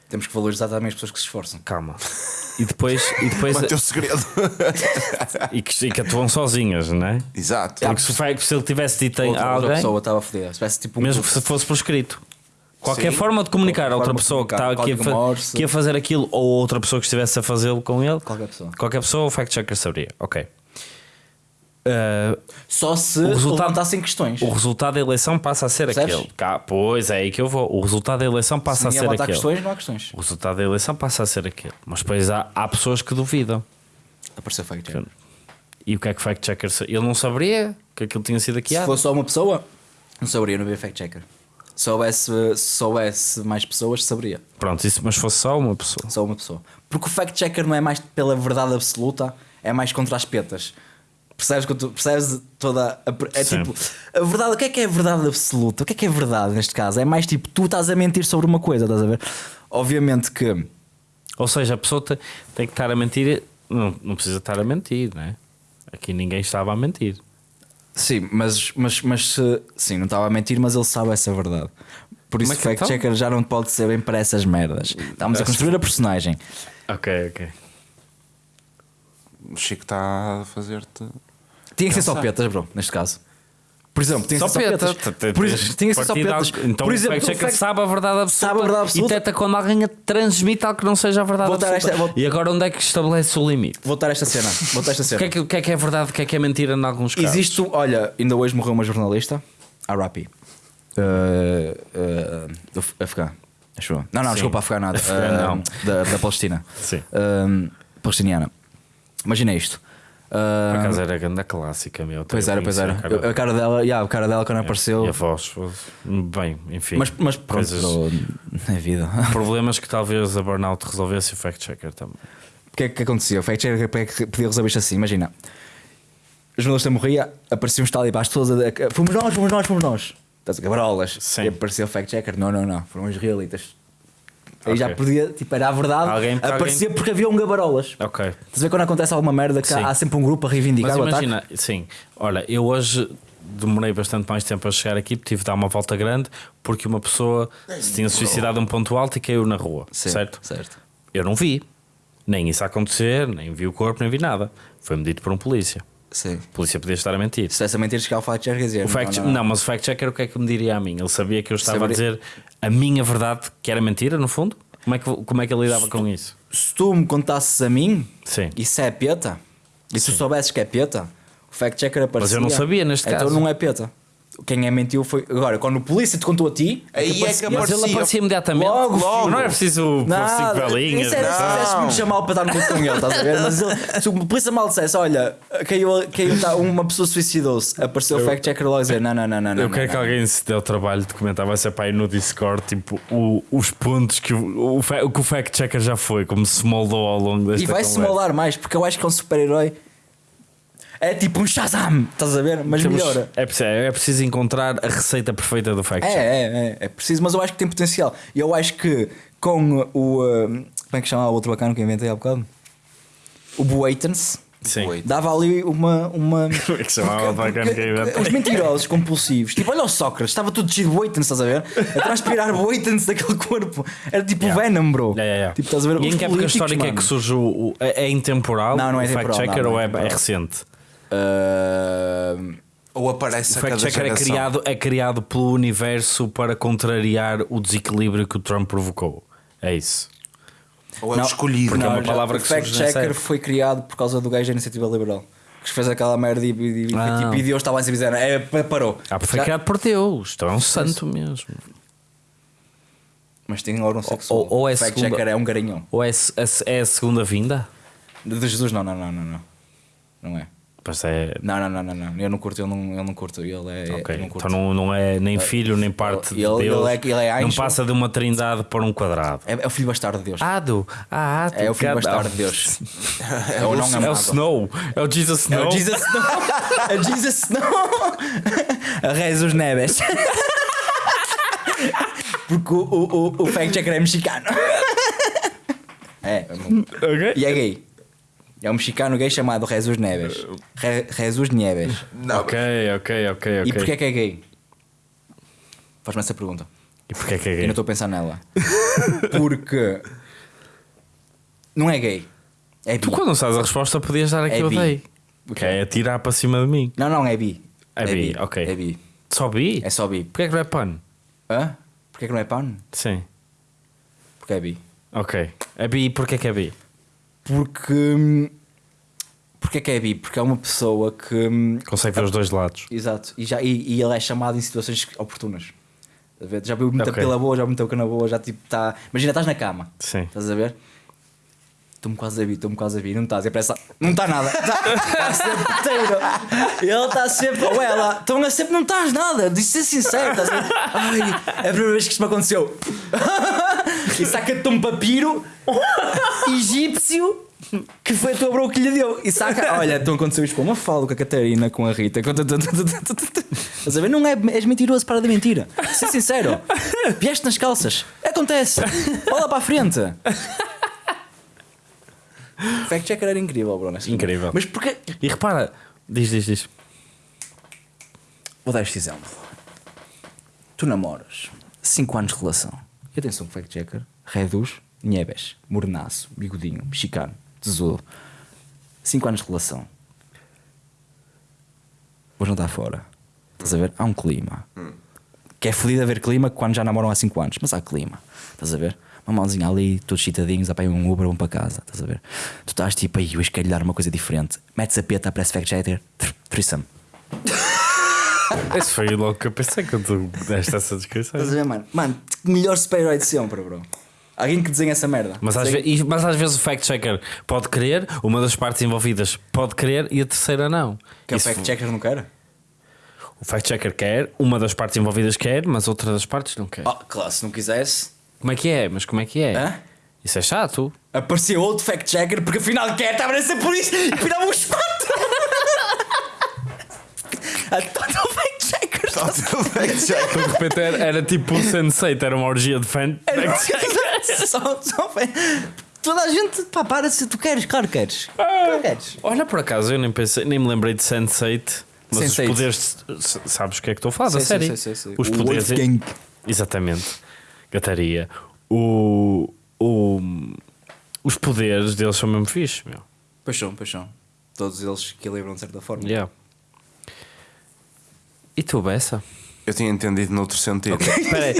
Temos que valorizar também as pessoas que se esforçam. Calma. E depois, e depois Manter o segredo. e, que, e que atuam sozinhas, não é? Exato. Porque se, foi- se ele tivesse dito em outra, outra alguém, pessoa estava a foder. Se tivesse tipo um mesmo grupo- se fosse por escrito, qualquer Sim. forma de comunicar a outra pessoa que, comunicar, estava aqui a, código fa- Morse. que ia fazer aquilo ou outra pessoa que estivesse a fazê-lo com ele, Qualquer pessoa. qualquer pessoa, o fact-checker saberia. Ok. Uh, Só se O resultado- levantassem questões. o resultado da eleição passa a ser Percebes? aquele. Cá, pois é aí que eu vou. O resultado da eleição Se passa a ninguém ser aquele. questões, não há questões. O resultado da eleição passa a ser aquele. Mas depois há, há pessoas que duvidam. Apareceu fact checker. E o que é que o fact-checker sa- Ele não saberia que aquilo tinha sido Se hackeado. fosse só uma pessoa, não saberia, não havia fact checker. Se houvesse, se soubesse mais pessoas, saberia. Pronto, isso, mas fosse só uma pessoa. Só uma pessoa. Porque o fact checker não é mais pela verdade absoluta, é mais contra as petas. Percebes, tu, percebes toda a, é Sim. tipo a verdade, o que é que é verdade absoluta? O que é que é verdade neste caso? É mais tipo tu estás a mentir sobre uma coisa, estás a ver? Obviamente que Ou seja, a pessoa te- tem que estar a mentir. Não, não precisa estar a mentir, não é? Aqui ninguém estava a mentir. sim, mas, mas, mas se- sim, não estava a mentir, mas ele sabe essa verdade. Por isso o fact então? checker já não pode ser bem para essas merdas. Estamos a construir a personagem. Ok, ok. O Chico está a fazer-te. Tinha que ser só petas, bro, neste caso. Por exemplo, tem Só acesso a peta. petas. Por exemplo, tem acesso a Partido petas. Então Por exemplo, o fact- sabe a verdade absoluta. Sabe a verdade absoluta. E teta quando alguém transmite algo que não seja a verdade absoluta. esta- vou- E agora onde é que estabelece o limite? Vou dar esta cena. Vou esta O cena. que, é que, o que é que é verdade, o que é que é mentira em alguns casos? Existe, um- olha, ainda hoje morreu uma jornalista, a uh, uh, do Af- afegã. Acho eu. Não, não, Sim. desculpa, afegã nada. Uh, não. Da, da Palestina. Sim. Palestiniana. Imagina isto. Por Uh, acaso era a grande clássica, meu. pois era, pois era. a cara A cara dela, yeah, a cara dela quando apareceu. E a voz. Bem, enfim. Mas, mas pronto, coisas- é vida. Problemas que talvez a Burnout resolvesse e o fact checker também. O que é que acontecia? O fact checker é podia resolver isto assim. Imagina, o jornalista morria, apareciam os talibãs todos a fomos nós, fomos nós, fomos nós. Estás a cabarolas. Sim. E apareceu o fact checker. Não, não, não, foram os israelitas. Aí já Ok. podia, tipo, era a verdade. Alguém- aparecia porque havia um gabarolas. Ok. Estás a ver quando acontece alguma merda que Sim. há, sempre um grupo a reivindicar Mas o ataque? imagina, sim, olha, eu hoje demorei bastante mais tempo a chegar aqui, tive de dar uma volta grande porque uma pessoa se tinha suicidado a um ponto alto e caiu na rua, Sim, certo? Certo. Eu não vi, nem isso acontecer, nem vi o corpo, nem vi nada. Foi-me dito por um polícia. Sim. A polícia podia estar a mentir. Se essa mentira chegar ao fact checker dizer. O fact, não, mas o fact checker o que é que me diria a mim? Ele sabia que eu estava a dizer a minha verdade, que era mentira, no fundo? Como é que, como é que ele lidava com isso? se tu me contasses a mim, Sim. isso é peta, e se tu soubesses que é peta, o fact checker aparecia. eu não sabia neste então caso. não é peta. Quem é mentiu foi. Agora, quando o polícia te contou a ti, Aí é que aparecia- Mas ele Aparecia. imediatamente. Logo, Logo. Não é preciso pôr cinco velinhas. isso era se Não. tivesse muito chamado para estar no grupo com ele, estás a ver? Mas ele, se o polícia mal dissesse, olha, caiu, caiu tá, uma pessoa suicidou-se, apareceu o fact checker logo a dizer: não, não, não, não. Eu não, quero não, que alguém se dê o trabalho de comentar, vai ser para aí no Discord, tipo, o- os pontos que o, o, fa- o que o fact checker já foi, como se moldou ao longo desta E vai-se conversa. moldar mais, porque eu acho que é um super-herói. É tipo um Shazam, estás a ver? Mas Temos- melhora. É preciso, é preciso encontrar a receita perfeita do fact É, é, é, é preciso, mas eu acho que tem potencial. E eu acho que com o. uh, como é que chama o outro bacana que eu inventei há bocado? O Boatens. Sim. Dava ali uma. uma Como é que chamava o bacana que eu inventei? Os mentirosos compulsivos. Tipo, olha o Sócrates, estava tudo cheio de Boatens, estás a ver? A transpirar Boatens daquele corpo. Era tipo Yeah. Venom, bro. Yeah, yeah, yeah. Tipo, estás a ver? E em que época histórica é mano. que surge o. o- é, é intemporal? Não, não é o fact temporal, checker não, não ou é é, é temporal. recente? Uh, Ou aparece O a fact cada checker é criado, é criado pelo universo para contrariar o desequilíbrio que o Trump provocou. É isso. Ou é Não, o escolhido. porque é uma palavra o que fact surge nessa checker foi criado por causa do gajo da iniciativa liberal que fez aquela merda e, e, e, Ah. tipo, e Deus estava a dizer é, pa- parou Ah, foi Já- criado por Deus. Então é um santo mesmo. mas tem órgão sexual ou- ou é o fact segunda- checker é um garanhão Ou é, a- é a segunda vinda? de Jesus não, não, não, não não não é Mas é. não, não, não, não, não. eu não curto ele não, ele não curto ele é Ok, eu não curto. então não, não é nem filho nem parte de ele- Deus. ele é- ele é não passa de uma trindade para um quadrado. é, é o filho bastardo de Deus Ado, ah, é o filho bastardo de Deus é o não É o Snow, é o Jesus é Snow. o Jesus Snow é Jesus Snow a Jesus Neves porque o, o, o, o fact checker é mexicano é Ok. E é gay. É um mexicano gay chamado Jesus Neves. Re, Jesus Nieves. Não, Ok, ok, ok, ok. E porquê é que é gay? Faz-me essa pergunta. E porquê é que é Eu gay? não estou a pensar nela. Porque. Não é gay. É bi. Tu quando não sabes a resposta podias dar É eu bi. dei. O Que é atirar para cima de mim. Não, não, é bi. É bi, ok. É bi. Só bi? É só bi. Porquê é que não é pano? Hã? Porquê que não é pan? Sim. Porque é bi. Ok. É bi, porquê que é bi? Porque. hum, Porquê que é bi? Porque é uma pessoa que. hum, Consegue ver os dois lados. Exato. E, já, e, e ele é chamado em situações oportunas. Já viu muita Ok. pila boa, já meteu cana boa, já tipo está. Imagina, estás na cama. Sim. Estás a ver? Estou-me quase a vir, estou-me quase a vir, não estás, e parece. Não está nada, está sempre inteiro. Ele está sempre, ou ela, estão a sempre, não estás nada, de ser sincero, estás? Ai, é a primeira vez que isto me aconteceu. E saca-te um papiro egípcio que foi a tua bro que lhe deu. E saca, olha, então aconteceu isto com uma fala com a Catarina, com a Rita. Estás a ver? Não é, és mentiroso, para de mentira. Ser sincero, vieste nas calças, acontece, olha para a frente. Fact checker era incrível, Bruno. Incrível. Mas porquê? E repara, diz, diz, diz. Vou dar este exemplo. Tu namoras 5 anos de relação. E atenção, fact checker. Reduz, Nieves, mornaço, bigodinho, mexicano, tesouro. 5 anos de relação. Vou jantar fora. Estás a ver? Há um clima. Que é fodido haver clima quando já namoram há 5 anos, mas há clima. Estás a ver? Uma mãozinha ali, todos chitadinhos, apanham um Uber, vão para casa. Estás a ver? Tu estás tipo aí, hoje quero lhe dar uma coisa diferente. Metes a peta, aparece fact checker, threesome. Esse foi logo que eu pensei quando tu deste essa descrição. Estás a ver, mano? Mano, melhor super-herói de sempre, bro. Alguém que desenha essa merda. Mas às, ve- mas às vezes o fact-checker pode querer, uma das partes envolvidas pode querer e a terceira não. Que é o Isso- fact-checker não quer? O fact-checker quer, uma das partes envolvidas quer, mas outra das partes não quer. Oh, claro, se não quisesse, Como é que é? Mas como é que é? Hã? Isso é chato. aparecia outro fact-checker porque afinal quer, estava a ser por isso e afinal um espato. A total fact-checker. De repente era, era tipo o Sensei, era uma orgia de fan. só, só Toda a gente, pá, para se tu queres, claro que queres. Claro que queres. Olha, por acaso, eu nem, pensei, nem me lembrei de Sense8, mas Sense8. os poderes. Sabes o que é que estou a falar Sim, sim, série? sim, sim, sim. Os O poderes. Wolfgang. Exatamente. Gataria. O, o, os poderes deles são mesmo fixe, meu. Paixão, paixão. Todos eles equilibram de certa forma. Yeah. E tu, Bessa? Eu tinha entendido noutro sentido. Espera aí.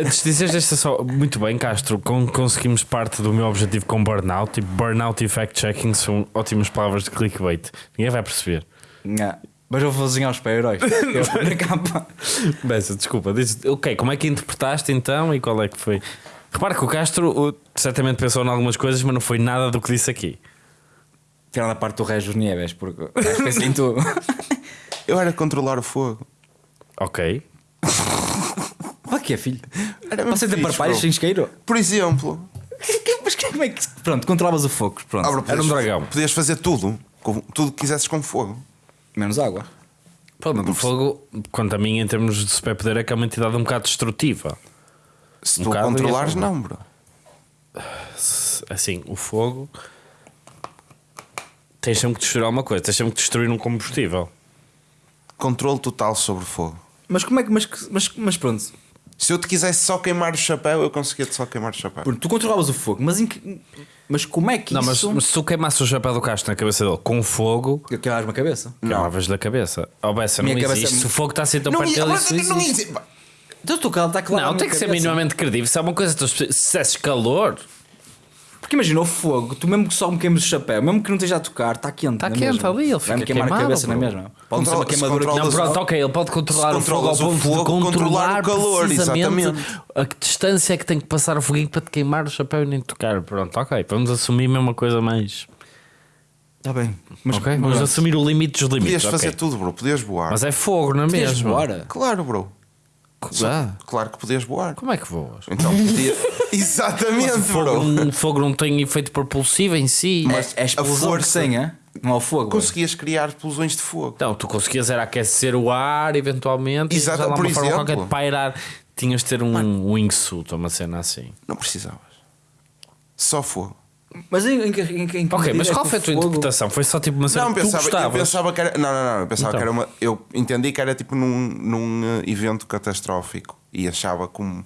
Antes de dizeres esta só. Muito bem, Castro. con- conseguimos parte do meu objetivo com burnout. Tipo, burnout e fact-checking são ótimas palavras de clickbait. Ninguém vai perceber. Nha. Mas eu vou desenhar os super-heróis. Eu na capa. Bessa, desculpa. Diz, ok, como é que interpretaste então e qual é que foi? Repara que o Castro o, certamente pensou em algumas coisas, mas não foi nada do que disse aqui. Tirando a parte do Regis Nieves, porque gajo pensa em tudo. Eu era controlar o fogo. Ok. Que é, filho? Era Você tem parpalhos sem isqueiro? Por exemplo, Mas como é que. Pronto, controlavas o fogo. Pronto. ah, bro, Era um podias- dragão. Podias fazer tudo. com- tudo que quisesses com fogo. Menos água. Pronto, o fogo, quanto a mim, em termos de superpoder, é que é uma entidade um bocado destrutiva. Se Um tu bocado controlares, não, bro. Assim, o fogo. Tens sempre que destruir alguma coisa, tens sempre que destruir um combustível. Controle total sobre o fogo. Mas como é que. Mas, mas, mas pronto. Se eu te quisesse só queimar o chapéu, eu conseguia-te só queimar o chapéu. Pronto, Tu controlavas o fogo, mas, em que- mas como é que Não, mas, isso. mas se tu queimasse o chapéu do Castro na cabeça dele com fogo, Eu queimas uma cabeça. queilavas da cabeça. Oh, Bessa, não Minha cabeça existe. é- Se o fogo está assim tão não, perto dele, isso não, existe. ia- Então tu está claro. Não, tem que ser minimamente credível. Se é uma coisa, tu, se dissesses calor, Porque imagina o fogo, tu mesmo que só me queimes o chapéu, mesmo que não esteja a tocar, está quente. Tá na quente mesma. ali, ele Vai-me fica queimar a queimado, cabeça, não é bro. mesmo? Pode ser uma queimadura controla- Não, pronto, ok, ele pode controlar o fogo ao ponto de fogo, controlar controlar o calor, precisamente exatamente. a que distância é que tem que passar o foguinho para te queimar o chapéu e nem tocar. Pronto, ok, vamos assumir mesmo uma coisa mais. Está bem. Mas, ok, vamos assumir o limite dos limites. Podias fazer ok. tudo, bro. Podias voar. Mas é fogo, não é Podias mesmo? voar? Claro, bro. Ah, Claro que podias voar. como é que voas? Então podia. Exatamente, Fogo, bro. não- fogo não tem efeito propulsivo em si. Mas É a explosão a que força- tem, é? Não ao fogo. Conseguias criar explosões de fogo. Então, tu conseguias era aquecer o ar eventualmente Exato, e usar lá por uma forma exemplo. qualquer de pairar. Tinhas de ter um wingsuit uma cena assim. Não precisavas. Só fogo. Mas em, em, que- em, em que Ok, mas é qual foi a tua fogo- interpretação? Foi só tipo uma cena Não, que tu pensava, eu pensava que era. Não, não, não. Eu pensava Então. que era uma. Eu entendi que era tipo num, num eh, evento catastrófico e achava como.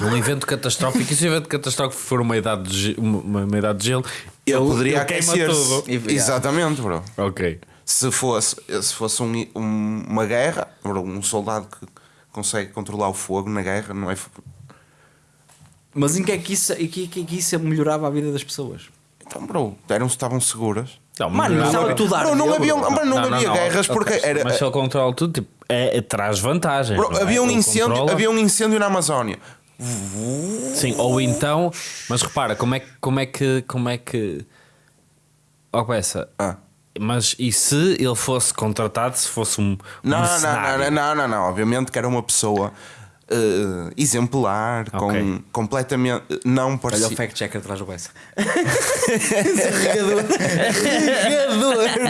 Num evento catastrófico, e se o evento catastrófico for uma idade de, uma, uma idade de gelo, Ele ele- poderia aquecer-se. tudo. Exatamente, bro. Ok. Se fosse, se fosse um- um- uma guerra, bro, um soldado que consegue controlar o fogo na guerra, não é. Mas em que é que isso, em que, que, que isso melhorava a vida das pessoas? Então, bro, eram, estavam seguras. Não, Mano, mas- mas estava não, tudo a não havia, bro, não não, havia não, guerras porque era. Mas se ele controla tudo, tipo, é, é- traz vantagem. Bro, não é? havia um Ele incêndio, controla- havia um incêndio na Amazónia. Sim, ou então, mas repara, como é que. Como é que. Como é que. Ó, peça. Ah. Mas e se ele fosse contratado, se fosse um. Não, não, mercenário? não, não, não, não, Obviamente que era uma pessoa eh, exemplar, Ok. com completamente não Olha o parecia. fact-checker atrás do Bessa.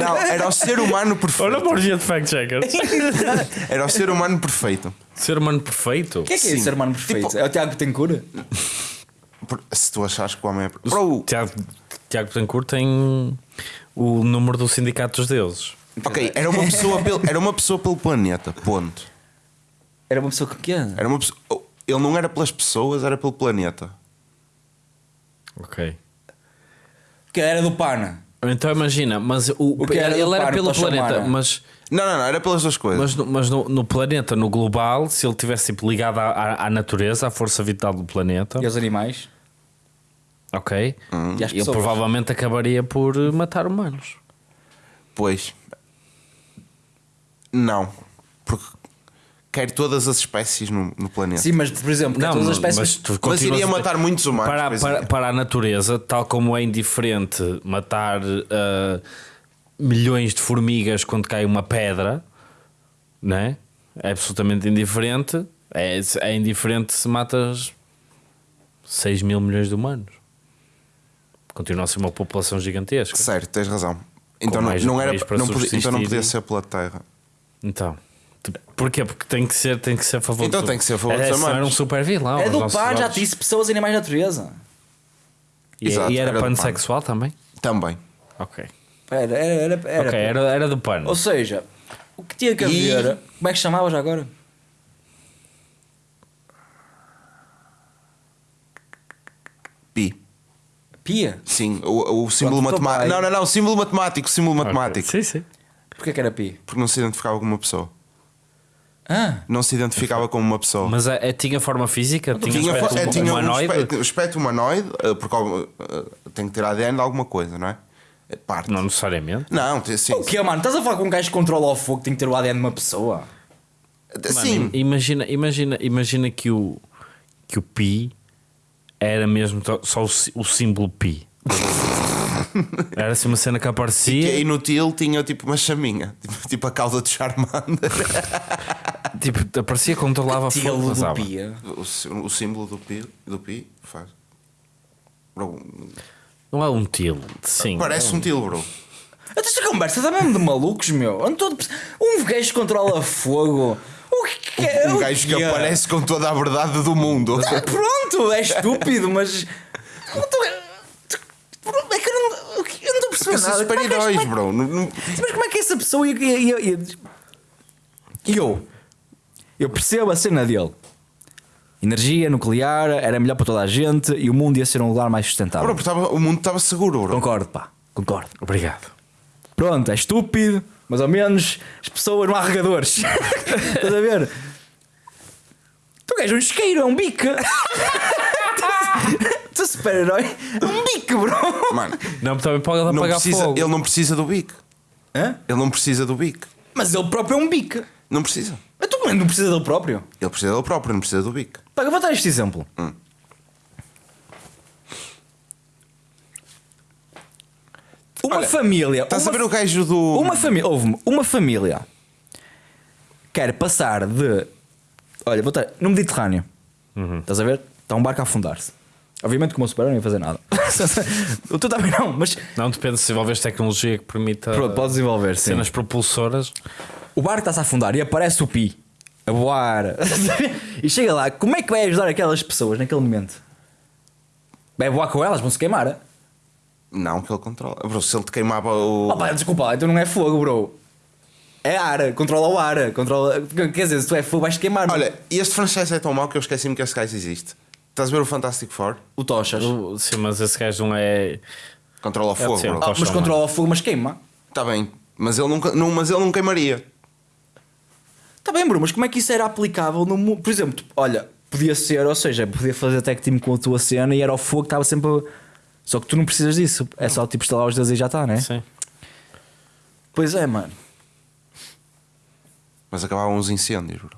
Não, era o ser humano Olha perfeito. a orgia de fact-checkers. Era o ser humano perfeito. Ser humano perfeito. O que é que é Sim. esse hermano perfeito? Tipo- É o Tiago que tem cura? Por- Se tu achares que o homem é. Bro, Tiago, Tiago Betancourt tem o número do Sindicato dos Deuses. ok, era uma pessoa pelo, era uma pessoa pelo planeta, ponto. Era uma pessoa que pequena. Era uma pessoa, oh, ele não era pelas pessoas, era pelo planeta. Ok. Que era do Pana. Então imagina, mas o, O que era ele era pelo planeta, chamar? mas, Não, não, não, era pelas duas coisas. mas, no, mas no, no planeta, no global, se ele tivesse tipo, ligado à, à, à natureza, à força vital do planeta, E aos animais? ok, E às ele provavelmente acabaria por eh, matar humanos. Pois. Não. Porque quer todas as espécies no, no planeta. Sim, mas por exemplo, Não, todas as mas espécies. tu Mas continuas iria matar muitos humanos. para, para, é. para a natureza, tal como é indiferente matar ah, milhões de formigas quando cai uma pedra, né? é absolutamente indiferente. É, é indiferente se matas 6 mil milhões de humanos. Continua a ser uma população gigantesca. Certo, tens razão. Então não, não era, não podia, então não podia ser pela terra. Então, porquê? Porque tem que ser, tem que ser a favor Então dos- tem que ser a favor é, dos senão humanos. era um super vilão. É do par, já disse pessoas, animais, natureza. E, Exato, e era, era do pansexual também? Também. Ok. Era, era, era. era ok, era, era do pano. Ou seja, o que tinha que E- haver. Como é que chamava já agora? Pi. Pia? Sim, o, o símbolo Pronto, tô matemático. bem. Não, não, não, símbolo matemático, símbolo Ok. matemático. Sim, sim. Porquê que era pi? Porque não se identificava com uma pessoa. Ah, Não se identificava como uma pessoa. Mas é, é- tinha forma física? Tinha, tinha, aspecto é, tinha um humanoide? aspecto, aspecto humanoide, eh, porque eh, tem que ter ADN de alguma coisa, não é? É parte. Não necessariamente. Não, sim. o que mano? Estás a falar com um gajo que controla o fogo que tem que ter o ADN de uma pessoa? Sim. Mano, imagina, imagina, imagina que o, que o pi era mesmo só o, o símbolo pi. Era assim uma cena que que é aparecia, inútil, tinha tipo uma chaminha, tipo, tipo a cauda de Charmander. tipo, aparecia, controlava fogo, Tilo do pia. o, o símbolo do pi, do pi faz. Bro, Não é um tilo, sim. parece um tilo, bro. Esta conversa está mesmo de malucos, meu. Um gajo que controla fogo. O que é? Um gajo que é? aparece com toda a verdade do mundo. Ah, pronto, é estúpido, mas. É que eu não, eu não estou a perceber nada. Como é super-heróis, é- bro. Mas como é que essa pessoa E eu? Eu percebo a cena dele. Energia nuclear era melhor para toda a gente e o mundo ia ser um lugar mais sustentável. Bro, porque tava- o mundo estava seguro, bro. Concordo, pá, concordo. Obrigado. Pronto, é estúpido, mas ao menos as pessoas não há regadores. Estás a ver? Tu és um isqueiro, é um bico. tu super-herói, é um bico, bro. Mano, Não, também pode não apagar precisa, fogo. ele não precisa do bico. Hã? Ele não precisa do bico. Mas ele próprio é um bico. Não precisa. Mas tu não precisa dele próprio. Ele precisa dele próprio, não precisa do bico. Pá, eu vou dar este exemplo. Hum. Uma Olha, família. Estás uma a ver o gajo do. Uma família, houve uma família quer passar de. Olha, vou estar no Mediterrâneo. Estás a ver? Está um barco a afundar-se. Obviamente, como o super não ia fazer nada. o tu também não, mas Não depende se desenvolves tecnologia que permita pronto, pode desenvolver. Sim. cenas propulsoras. O barco está-se a afundar e aparece o Pi a voar. e chega lá, como é que vai ajudar aquelas pessoas naquele momento? Vai voar com elas, vão se queimar. Não, que ele controla. Bro, se ele te queimava o. Oh, pá, desculpa, então não é fogo, bro. É ar, controla o ar. Controla... Quer dizer, se tu é fogo, vais queimar. Olha, este franchise é tão mau que eu esqueci-me que esse gajo existe. Estás a ver o Fantastic Four? o Tochas. O- Sim, mas esse gajo não é. Controla o fogo, sim, bro. Ah, mas controla o fogo, mas queima. Está bem, mas ele, nunca, não, mas ele não queimaria. Está Tá bem, bro, mas como é que isso era aplicável no mundo? Por exemplo, olha, podia ser, ou seja, podia fazer tag team com a tua cena e era o fogo que estava sempre. a- Só que tu não precisas disso. É só tipo estalar os dedos e já está, né? Sim. Pois é, mano. Mas acabavam os incêndios, bro.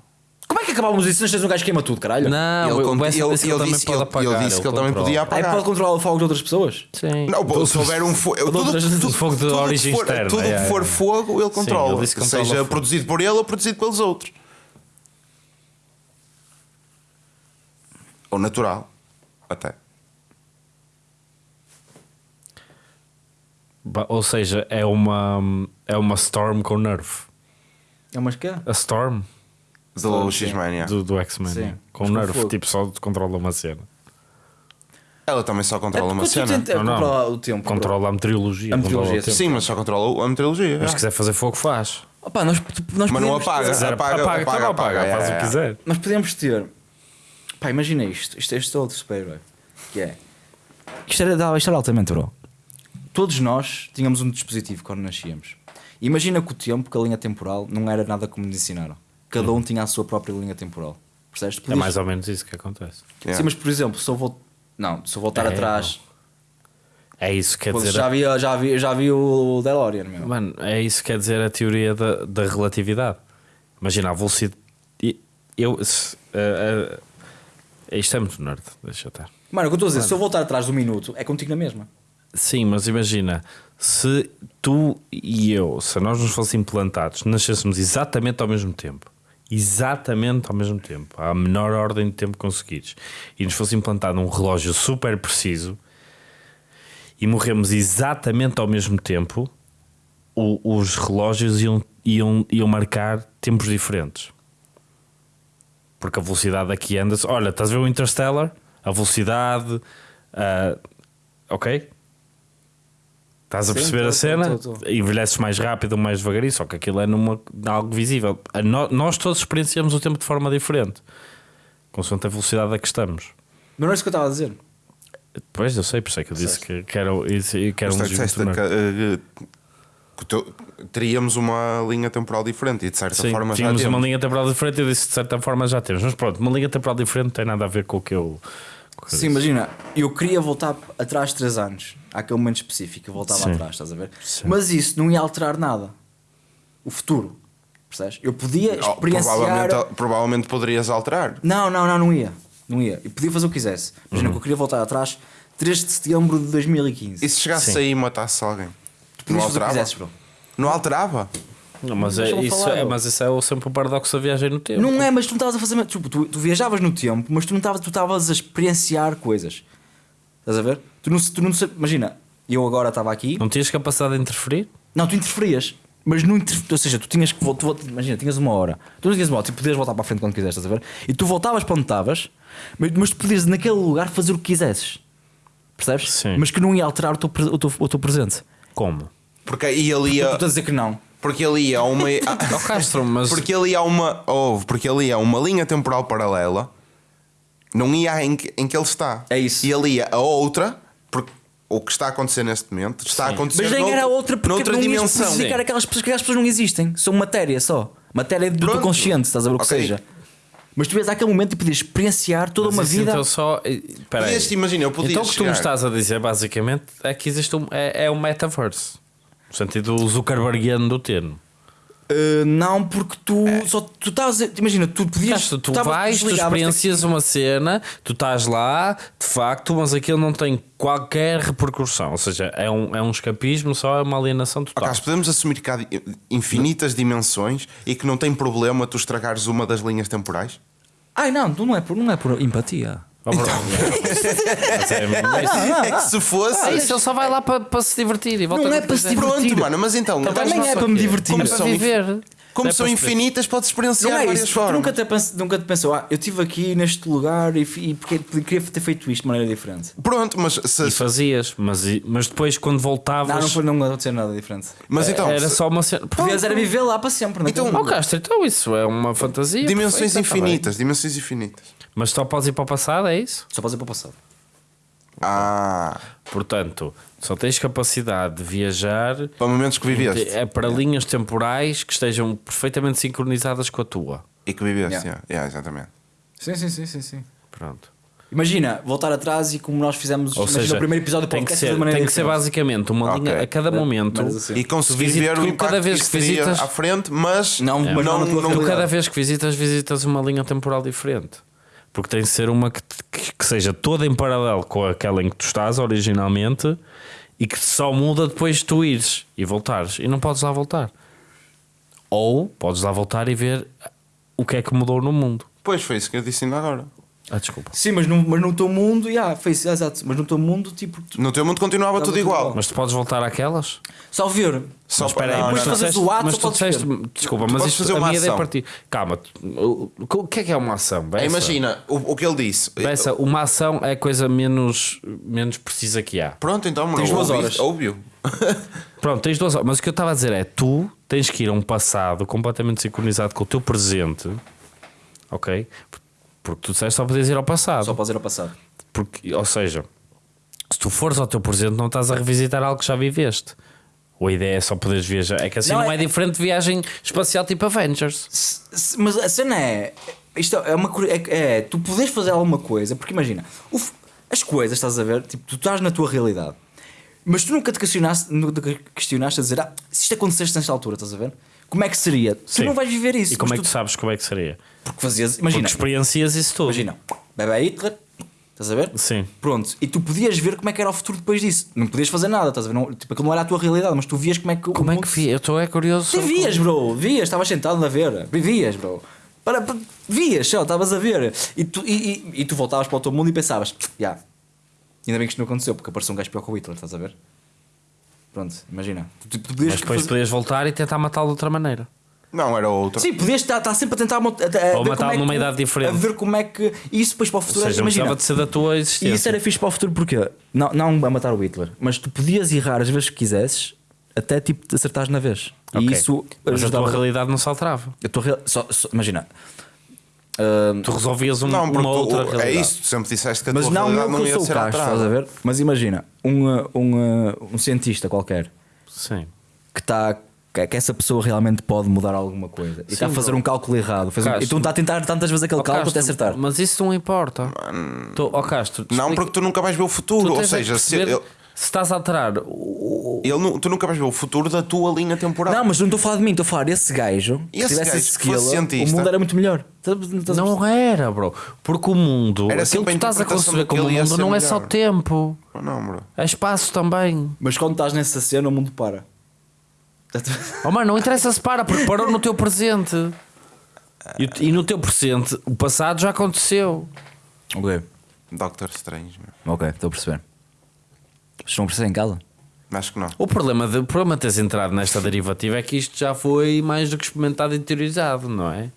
Como é que acabávamos isso se tens um gajo que queima tudo, caralho? Não, ele, o disse que ele também disse, pode ele, apagar, ele disse que ele também controla. podia Aí apagar. pode controlar o fogo de outras pessoas? Sim. Não, se houver um fogo. Tudo, fogo de origem que for, externa, Tudo que for fogo, ele controla. ele seja produzido por ele ou produzido pelos outros. Ou natural. Até. Ou seja, é uma, é uma Storm com nerf. É umas que é? A Storm Do sim. X-Men, do, do X-Men. Com com nerf, fogo. tipo, só controla uma cena. Ela também só controla uma porque tu cena. tenta- Não, não. controla o tempo. Controla a meteorologia. A meteorologia. Sim, mas só controla a meteorologia. Mas se quiser fazer fogo, faz. Opa, nós, nós Mas não apaga. ter- apaga, apaga, apaga, então apaga, apaga, faz é, o que é. quiser. Nós podíamos ter. Pá, imagina isto. Isto, este é outro super-herói. Que é. Isto era, isto era altamente, bro. todos nós tínhamos um dispositivo quando nascíamos. Imagina que o tempo, que a linha temporal, não era nada como nos ensinaram. Cada um tinha a sua própria linha temporal. Percebes? É Podias- mais ou menos isso que acontece. Yeah. Sim, mas por exemplo, se eu vou. Não, se eu voltar É, atrás. É isso que quer Pô, dizer. já, vi, já, vi, já vi o DeLorean, meu. Mano, é isso que quer dizer a teoria da, da relatividade. Imagina a velocidade. Eu. Se, uh, uh, isto é muito nerd, deixa eu estar. Mano, o que eu estou a dizer, se eu voltar atrás do minuto, é contigo na mesma. Sim, mas imagina, se tu e eu, se nós nos fossem implantados, nascêssemos exatamente ao mesmo tempo, exatamente ao mesmo tempo, à menor ordem de tempo conseguires, e nos fosse implantado um relógio super preciso e morremos exatamente ao mesmo tempo, o- os relógios iam, iam, iam marcar tempos diferentes. Porque a velocidade aqui anda. Olha, estás a ver o Interstellar? A velocidade. ah, ok? Estás a Sim, perceber tô, a tô, cena? tô, tô. Envelheces mais rápido ou mais devagarinho, só que aquilo é numa, algo visível. No- nós todos experienciamos o tempo de forma diferente, consoante a velocidade a que estamos. Mas não é isso que eu estava a dizer. Pois, eu sei, por isso é que eu disse que, que era, que era um disseste eh, teríamos uma linha temporal diferente e de certa Sim, forma já tínhamos uma linha temporal diferente. Eu disse de certa forma já temos, mas pronto, uma linha temporal diferente não tem nada a ver com o que eu. Sim, disse. imagina, eu queria voltar atrás 3 anos, àquele momento específico, eu voltava Sim. atrás, estás a ver? Sim. Mas isso não ia alterar nada. O futuro, percebes? Eu podia Oh, experienciar. provavelmente, provavelmente poderias alterar. Não, não, não, não ia. Não ia. Eu podia fazer o que quisesse. Imagina que eu queria voltar atrás 3 de setembro de 2015. E se chegasse Sim. aí e matasse alguém? Tu Não alterava? quisesses, bro. Não alterava? Não, mas, é, isso falar, é, mas isso é o- sempre o paradoxo da viagem no tempo. Não é, mas tu não estavas a fazer. Tipo, tu, tu viajavas no tempo, mas tu não estavas tu estavas a experienciar coisas. Estás a ver? Tu não, tu não imagina, eu agora estava aqui. Não tinhas capacidade de interferir? Não, tu interferias. Mas não interf... Ou seja, tu tinhas que voltar. Imagina, tinhas uma hora. Tu não tinhas uma hora, tu podias voltar para a frente quando quiseste, estás a ver? E tu voltavas para onde estavas, mas, mas tu podias naquele lugar fazer o que quisesses. Percebes? Sim. Mas que não ia alterar o teu, o teu, o teu presente. Como? Porque aí ele Tu estás a dizer que não. Porque ali há uma. Ó Castro, mas. Porque ali há uma. Houve, porque ali há uma linha temporal paralela. Não ia em que, em que ele está. É isso. E ali a outra. Porque o que está a acontecer neste momento está a acontecer Mas nem noutro- era outra porque noutra não dimensão. especificar aquelas pessoas que aquelas pessoas não existem. São matéria só. Matéria do teu consciente, estás a ver o que Ok. seja. Mas tu ias àquele momento e podias experienciar toda mas uma vida. Então só. Espera aí. Podias, imagina, eu podia Então o que tu me estás a dizer basicamente é que existe um. É, é um metaverse. No sentido Zuckerbergiano do termo. Uh, não, porque tu só tu estás. Imagina, tu podias. Tu estavas- vais, tu experiencias uma cena, tu estás lá, de facto, mas aquilo não tem qualquer repercussão. Ou seja, é um, é um escapismo, só é uma alienação total. Carlos, podemos assumir que há infinitas dimensões e que não tem problema tu estragares uma das linhas temporais? Ai não, tu não é por, não é por empatia. Mas é, mas- é que se fosse. Ah, isso ele só vai lá para, para se divertir e volta Não é para se divertir. Pronto, mano, mas então. Também mas Também não é para me divertir. Como É para viver. como É são infinitas, podes experienciar Não é várias isso, formas. nunca te, pens- nunca te pensou, ah, eu estive aqui neste lugar e, e porque queria ter feito isto de maneira diferente. Pronto, mas se, E fazias, mas, mas depois quando voltavas. Não, não foi não acontecer nada diferente. mas então era se- só uma cena. Era viver lá para sempre. Então, Oh. Castro, então isso é uma fantasia. dimensões perfeita, tá infinitas, dimensões infinitas. Mas só podes ir para o passado, é isso? Só podes ir para o passado. Ah, Portanto, só tens capacidade de viajar para momentos que viveste é para linhas temporais que estejam perfeitamente sincronizadas com a tua. e que viveste, Yeah. yeah. Yeah, exatamente. Sim, sim, sim, sim, sim. Pronto. Imagina, voltar atrás e como nós fizemos Ou seja, o primeiro episódio do tem que podcast ser, de maneira tem que ser basicamente uma Ok. linha a cada momento. assim. E consegui visita- ver o tu impacto cada vez que que visitas- à frente, mas Não, mas não na tua Tu realidade. cada vez que visitas, visitas uma linha temporal diferente. Porque tem de ser uma que, que, seja toda em paralelo com aquela em que tu estás originalmente e que só muda depois de tu ires e voltares. E não podes lá voltar. Ou podes lá voltar e ver o que é que mudou no mundo. Pois foi isso que eu disse ainda agora. Ah, desculpa. Sim, mas no, mas no teu mundo, yeah, fez, exato, mas no teu mundo, tipo, tu, No teu mundo continuava tudo tudo igual. igual. Mas tu podes voltar àquelas? só ver. Só Mas espera aí, tu fazes o ato, mas tu podes disseste- ver. desculpa, Tu mas podes isto, fazer a uma minha ideia é ação. partir. Calma, tu- o o que é que é uma ação? Bessa? Imagina o, o que ele disse. Bessa, uma ação é a coisa menos, menos precisa que há. Pronto, então, Tens duas horas. Ouviu. Pronto, tens duas horas. Mas o que eu estava a dizer é: tu tens que ir a um passado completamente sincronizado com o teu presente, ok? Porque tu disseste só podias ir ao passado. Só podes ir ao passado. Porque, ou seja, se tu fores ao teu presente, não estás a revisitar algo que já viveste. Ou a ideia é só poderes viajar. É que assim Não, não, é- é... diferente de viagem espacial tipo Avengers. Se- se- Mas a cena é. Isto é uma é, é tu podes fazer alguma coisa, porque imagina, o as coisas, estás a ver, tipo, tu estás na tua realidade, mas tu nunca te questionaste, nunca te questionaste a dizer, ah, se isto acontecesse nesta altura, estás a ver? Como é que seria? Tu Sim. não vais viver isso. E como é que tu sabes como é que seria? Porque fazias, Porque imagina, experiencias isso tudo. imagina, bebê Hitler, estás a ver? Sim. Pronto, e tu podias ver como é que era o futuro depois disso. Não podias fazer nada, estás a ver? Não, tipo, aquilo não era a tua realidade, mas tu vias como é que. o Como é que vi? Eu estou é curioso. Tu vias, bro, vias, estavas sentado a ver, vias, bro. Para, para- vias, só, estavas a ver. E tu, e, e, e tu voltavas para o teu mundo e pensavas, já, ainda bem que isto não aconteceu, porque apareceu um gajo pior que o Hitler, estás a ver? Pronto, imagina. Tu, tu podias Mas depois fazer- podias voltar e tentar matá-lo de outra maneira. Não, era outro. Sim, podias estar, estar sempre a tentar a, a Ou matá-lo como é que numa tu- idade diferente. A ver como é que. E isso depois para o Ou futuro, seja, não imagina. de ser da tua E existência. isso era fixe para o futuro porque não, não a matar o Hitler, mas tu podias errar as vezes que quisesses até tipo te acertares na vez. E Ok. isso Mas a tua realidade não se alterava. A tua real- só- só- imagina. Ah, Tu resolvias um- Não, uma tu- outra é realidade. isso, tu sempre disseste que a mas tua não realidade eu não eu ia sou o ser Castro, estás a ver? Mas imagina, um, ah, um, ah, um cientista qualquer Sim. que está. Que que essa pessoa realmente pode mudar alguma coisa e está a fazer um cálculo errado. Fez um- Castro. então está a tentar tantas vezes aquele Ó, cálculo Castro, até acertar. Mas isso não importa. Tu, ó Castro, Não, explica- porque tu nunca vais ver o tu futuro. Ou é seja, se ele, se estás a alterar. O- ele nu- tu nunca vais ver o futuro da tua linha temporal. Não, mas não estou a falar de mim, estou a falar desse gajo. Que Esse tivesse gajo esse que fosse skill, o cientista. mundo era muito melhor. Estás- estás a Não era, bro. Porque o mundo, Era aquilo sempre que tu a estás a interpretação conceber como daquele ia mundo ser não é só melhor. tempo, Não, bro. é espaço também. Mas quando estás nessa cena, o mundo para. Oh mano, não interessa se para, porque parou no teu presente. E, o- e no teu presente, o passado já aconteceu. Ok, Doctor Strange, meu. ok, estou a perceber. Estão a perceber em casa? Acho que não. O problema de, o problema de teres entrado nesta derivativa é que isto já foi mais do que experimentado e teorizado, não é?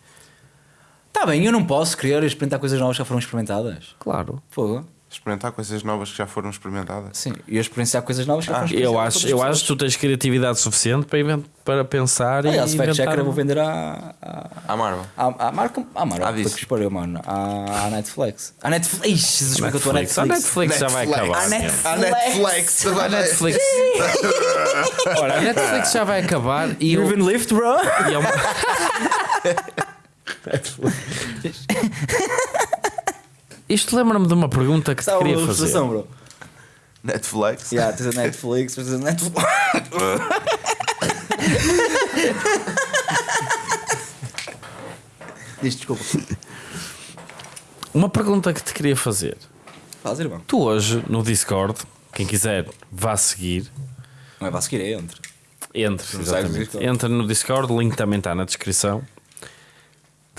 Tá bem, eu não posso querer experimentar coisas novas que já foram experimentadas. Claro. Fogo. Experimentar coisas novas que já foram experimentadas. Sim, e eu experienciar coisas novas que já foram Eu acho, eu acho que tu tens criatividade suficiente para, invent- para pensar e Aliás, fact inventar. checker eu vou vender à, à, A Marvel. à, à marca. À. Ah, Ah, disse. que espalhou, mano. À, à Netflix. À Netflix. Ixi, Jesus, como é que eu estou à Netflix. A Netflix? Netflix já vai acabar. A Netflix. A Netflix. A Netflix. Ora, a Netflix já vai acabar e eu, Even Lift, bro. e é uma- Isto lembra-me de uma pergunta que te uma queria fazer. ilustração, bro. Netflix. Yeah, tens a Netflix, tens a Netflix. Diz desculpa. Uma pergunta que te queria fazer. Faz, irmão. Tu hoje no Discord, quem quiser vá seguir, Não é para seguir, é entre. entre, Não sai do exatamente. Discord. Entra no Discord, o link também está na descrição.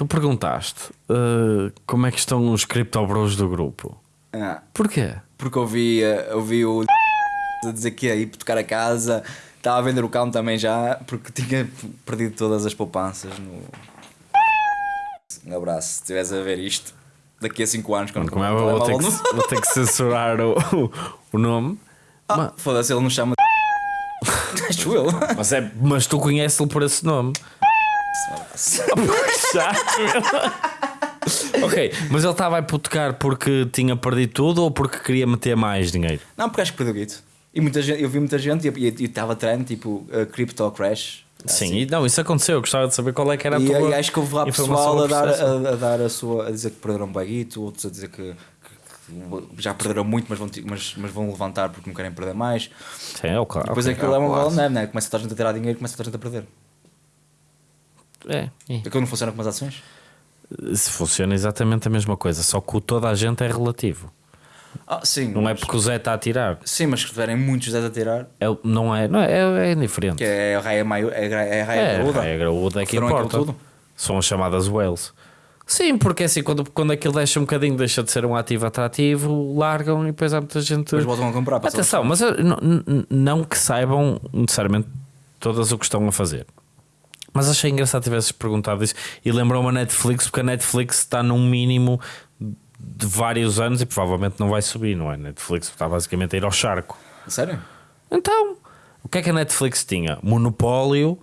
Tu perguntaste eh, como é que estão os criptobros do grupo. Ah, Porquê? porque eu vi, eh, eu vi o a dizer que ia ir tocar a casa, estava a vender o carro também já, porque tinha perdido todas as poupanças no. Um abraço, se estiveres a ver isto, daqui a 5 anos, quando Como é, um vou, ter que, vou ter que censurar o, o, o nome. Ah, Ma- Foda-se, ele não chama. Acho eu. Mas, é, mas tu conheces-lo por esse nome. Ok, mas ele estava a hipotecar porque tinha perdido tudo ou porque queria meter mais dinheiro? Não, porque acho que perdeu guito. E muita gente, eu vi muita gente e estava trend, tipo, uh, Crypto Crash. Sim, assim. e não, isso aconteceu. Eu gostava de saber qual é que era a E, tua e acho que houve lá pessoal a dar, a, a dar a sua. a dizer que perderam um baguito, outros a dizer que, que- que já perderam muito, mas vão, mas, mas vão levantar porque não querem perder mais. Sim, é o claro. Depois ok. aquilo é uma bola né? Começa a a gente a tirar dinheiro começa a a gente a perder. É, é. Aquilo não funciona como as ações? Se funciona exatamente a mesma coisa, só que o toda a gente é relativo. Ah, sim. Não é mas- porque o Zé está a tirar. Sim, mas se tiverem muitos 10 a tirar, É, o- não é, não é, é, é indiferente. que é a raia maior, é a raia, é raia É, graúda. a graúda é que importa. tudo? São as chamadas whales. Sim, porque assim, quando, quando aquilo deixa um bocadinho, deixa de ser um ativo atrativo, largam e depois há muita gente. Depois voltam a comprar. Atenção, mas não- não que saibam necessariamente todas o que estão a fazer. Mas achei engraçado tivesses perguntado isso e lembrou-me a Netflix, porque a Netflix está num mínimo de vários anos e provavelmente não vai subir, não é? A Netflix está basicamente a ir ao charco. Sério? Então, o que é que a Netflix tinha? Monopólio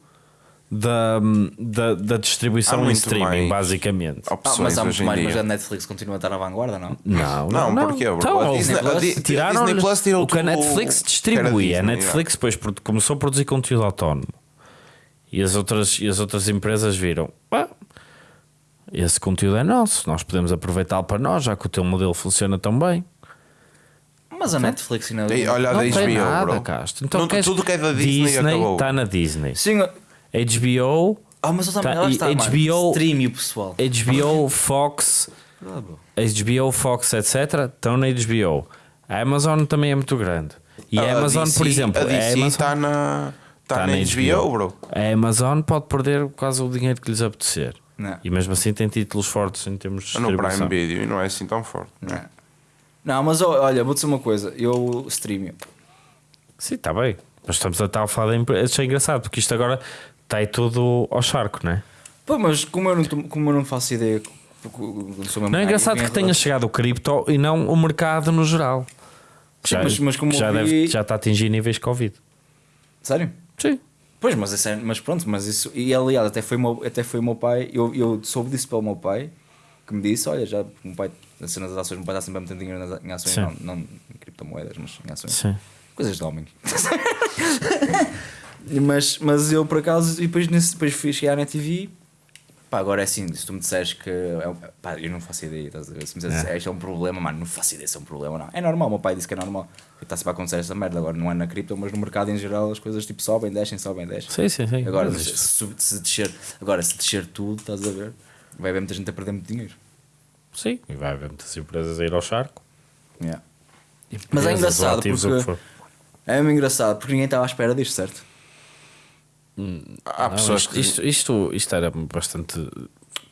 da, da, da distribuição em muito streaming, mais basicamente. Ah, mas há muito mais, dia. mas a Netflix continua a estar à vanguarda, não? Não, Não, porquê, bro? Então, A o- Disney- a Di- tiraram Disney Plus tirou o que a Netflix era A Netflix depois começou a produzir conteúdo autónomo e as outras, e as outras empresas viram. "Ah, esse conteúdo é nosso, nós podemos aproveitá-lo para nós, já que o teu modelo funciona tão bem. Mas a Netflix ainda. Ei, Olha a não tem HBO, nada, bro. Castro. Então, Não, queres- tudo que é da Disney, acabou. está na Disney. Sim, HBO, ah, mas Tá, está. HBO Stream, o pessoal. HBO, Fox. HBO, Fox, etc. estão na HBO. A Amazon também é muito grande. E a, Amazon, DC, por exemplo, A a DC Amazon está na, tá tá na HBO, bro. A Amazon pode perder quase o dinheiro que lhes apetecer. Não. E mesmo assim tem títulos fortes em termos de No distribuição. Prime Video e não é assim tão forte. Não. Não, mas ó, olha, vou dizer uma coisa. Eu streamio. Sim, está bem. Mas estamos a estar a falar da empresa. Isso é engraçado, porque isto agora está aí tudo ao charco, não é? Pô, mas como eu não, como eu não faço ideia. não Não é engraçado vim que tenha chegado o cripto e não o mercado no geral. Sim, mas- mas como já, eu deve- já está a atingir níveis Covid. Sério? Sim. Pois, mas, isso é- mas pronto, mas isso. E aliás, até foi o meu, até foi o meu pai. Eu, eu soube disso pelo meu pai, que me disse: Olha, já o meu pai, nas cenas das ações, o meu pai está sempre a meter dinheiro nas, em ações, Sim. não, não em criptomoedas, mas em ações. Sim. Coisas de homem. mas, mas eu por acaso, e depois, nesse, depois fui chegar na TV. Pá, agora é assim, se tu me disseres que. É, um- pá, eu não faço ideia, estás a ver? Se me disseres É. isto é um problema, mano, não faço ideia se é um problema, não. É normal, o meu pai disse que é normal. Está sempre a acontecer esta merda. Agora não é na cripto, mas no mercado em geral as coisas tipo sobem, descem, sobem, descem. Sim, sim, sim. Agora, se, se, se descer, agora, se descer tudo, estás a ver? Vai haver muita gente a perder muito dinheiro. Sim, e vai haver muitas empresas a ir ao charco. Yeah. Mas é engraçado porque. É engraçado porque ninguém estava à espera disto, certo? Há Não, pessoas isto, que. isto, isto, isto era bastante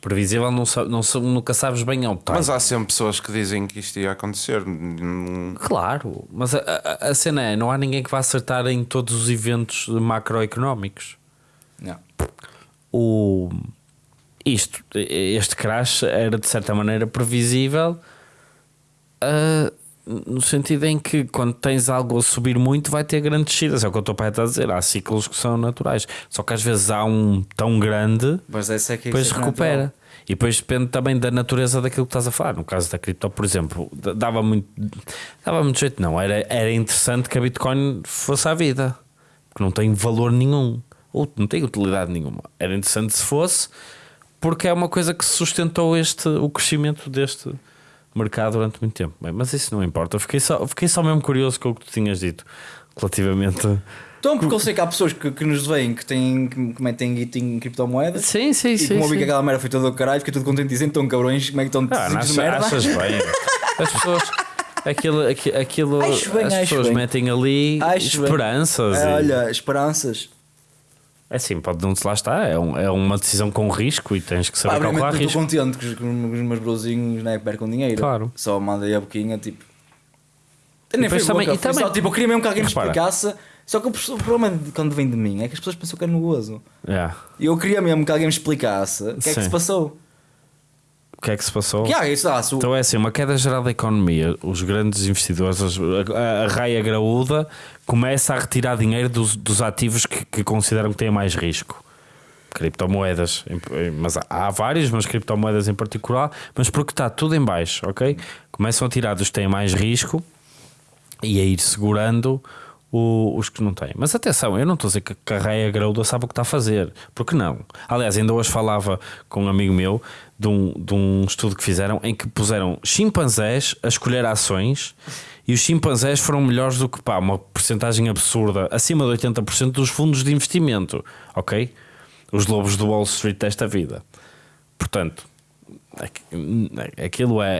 previsível, não, não, nunca sabes bem ao time. Mas há sempre pessoas que dizem que isto ia acontecer. Claro, mas a, a, a cena é: não há ninguém que vá acertar em todos os eventos macroeconómicos. Yeah. O, isto, este crash era de certa maneira previsível, ah, no sentido em que quando tens algo a subir muito, vai ter grandes descidas. É o que o teu pai está a dizer. Há ciclos que são naturais, só que às vezes há um tão grande Mas essa é que depois é que recupera. natural. E depois depende também da natureza daquilo que estás a falar. No caso da cripto, por exemplo, dava muito, dava muito jeito, não. Era, era interessante que a Bitcoin fosse à vida, porque não tem valor nenhum, ou não tem utilidade nenhuma. Era interessante se fosse, porque é uma coisa que sustentou este, o crescimento deste mercado durante muito tempo. Bem, mas isso não importa. Eu fiquei só, fiquei só mesmo curioso com o que tu tinhas dito relativamente. Então, porque eu sei que há pessoas que, que nos veem que, têm, que metem guito em criptomoedas. Sim, sim, E sim. como eu vi sim. que aquela merda foi toda do caralho, fiquei tudo contente dizendo: estão cabrões, como é que estão Ah, de achas, merda? achas bem. As pessoas. Aquilo, aqui- aquilo Acho bem, as pessoas bem. metem ali Acho esperanças. É, e- olha, esperanças. É assim, pode não se lá está. É, um- é uma decisão com risco e tens que saber calcular obviamente estou risco. contente que os, os meus brozinhos né, percam dinheiro. Claro. Só mandei a boquinha, tipo. Nem depois foi também- boca, e também- só, tipo, eu queria mesmo que alguém me explicasse. Só que o problema de quando vem de mim é que as pessoas pensam que é no gozo. É. E eu queria mesmo que alguém me explicasse o que é que Sim. se passou. O que é que se passou? Que ah, isso, ah, se Então é assim, uma queda geral da economia, os grandes investidores, as- a, a raia graúda, começa a retirar dinheiro dos, dos ativos que, que consideram que têm mais risco. Criptomoedas, mas há, vários, mas criptomoedas em particular, mas porque está tudo em baixo, ok? Começam a tirar dos que têm mais risco e a ir segurando o- os que não têm. Mas atenção, eu não estou a dizer que a raia graúda sabe o que está a fazer, porque não? Aliás, ainda hoje falava com um amigo meu de um, de um estudo que fizeram em que puseram chimpanzés a escolher ações e os chimpanzés foram melhores do que pá, uma porcentagem absurda, acima de 80% dos fundos de investimento, ok? Os lobos do Wall Street desta vida. Portanto, aqu- aquilo é,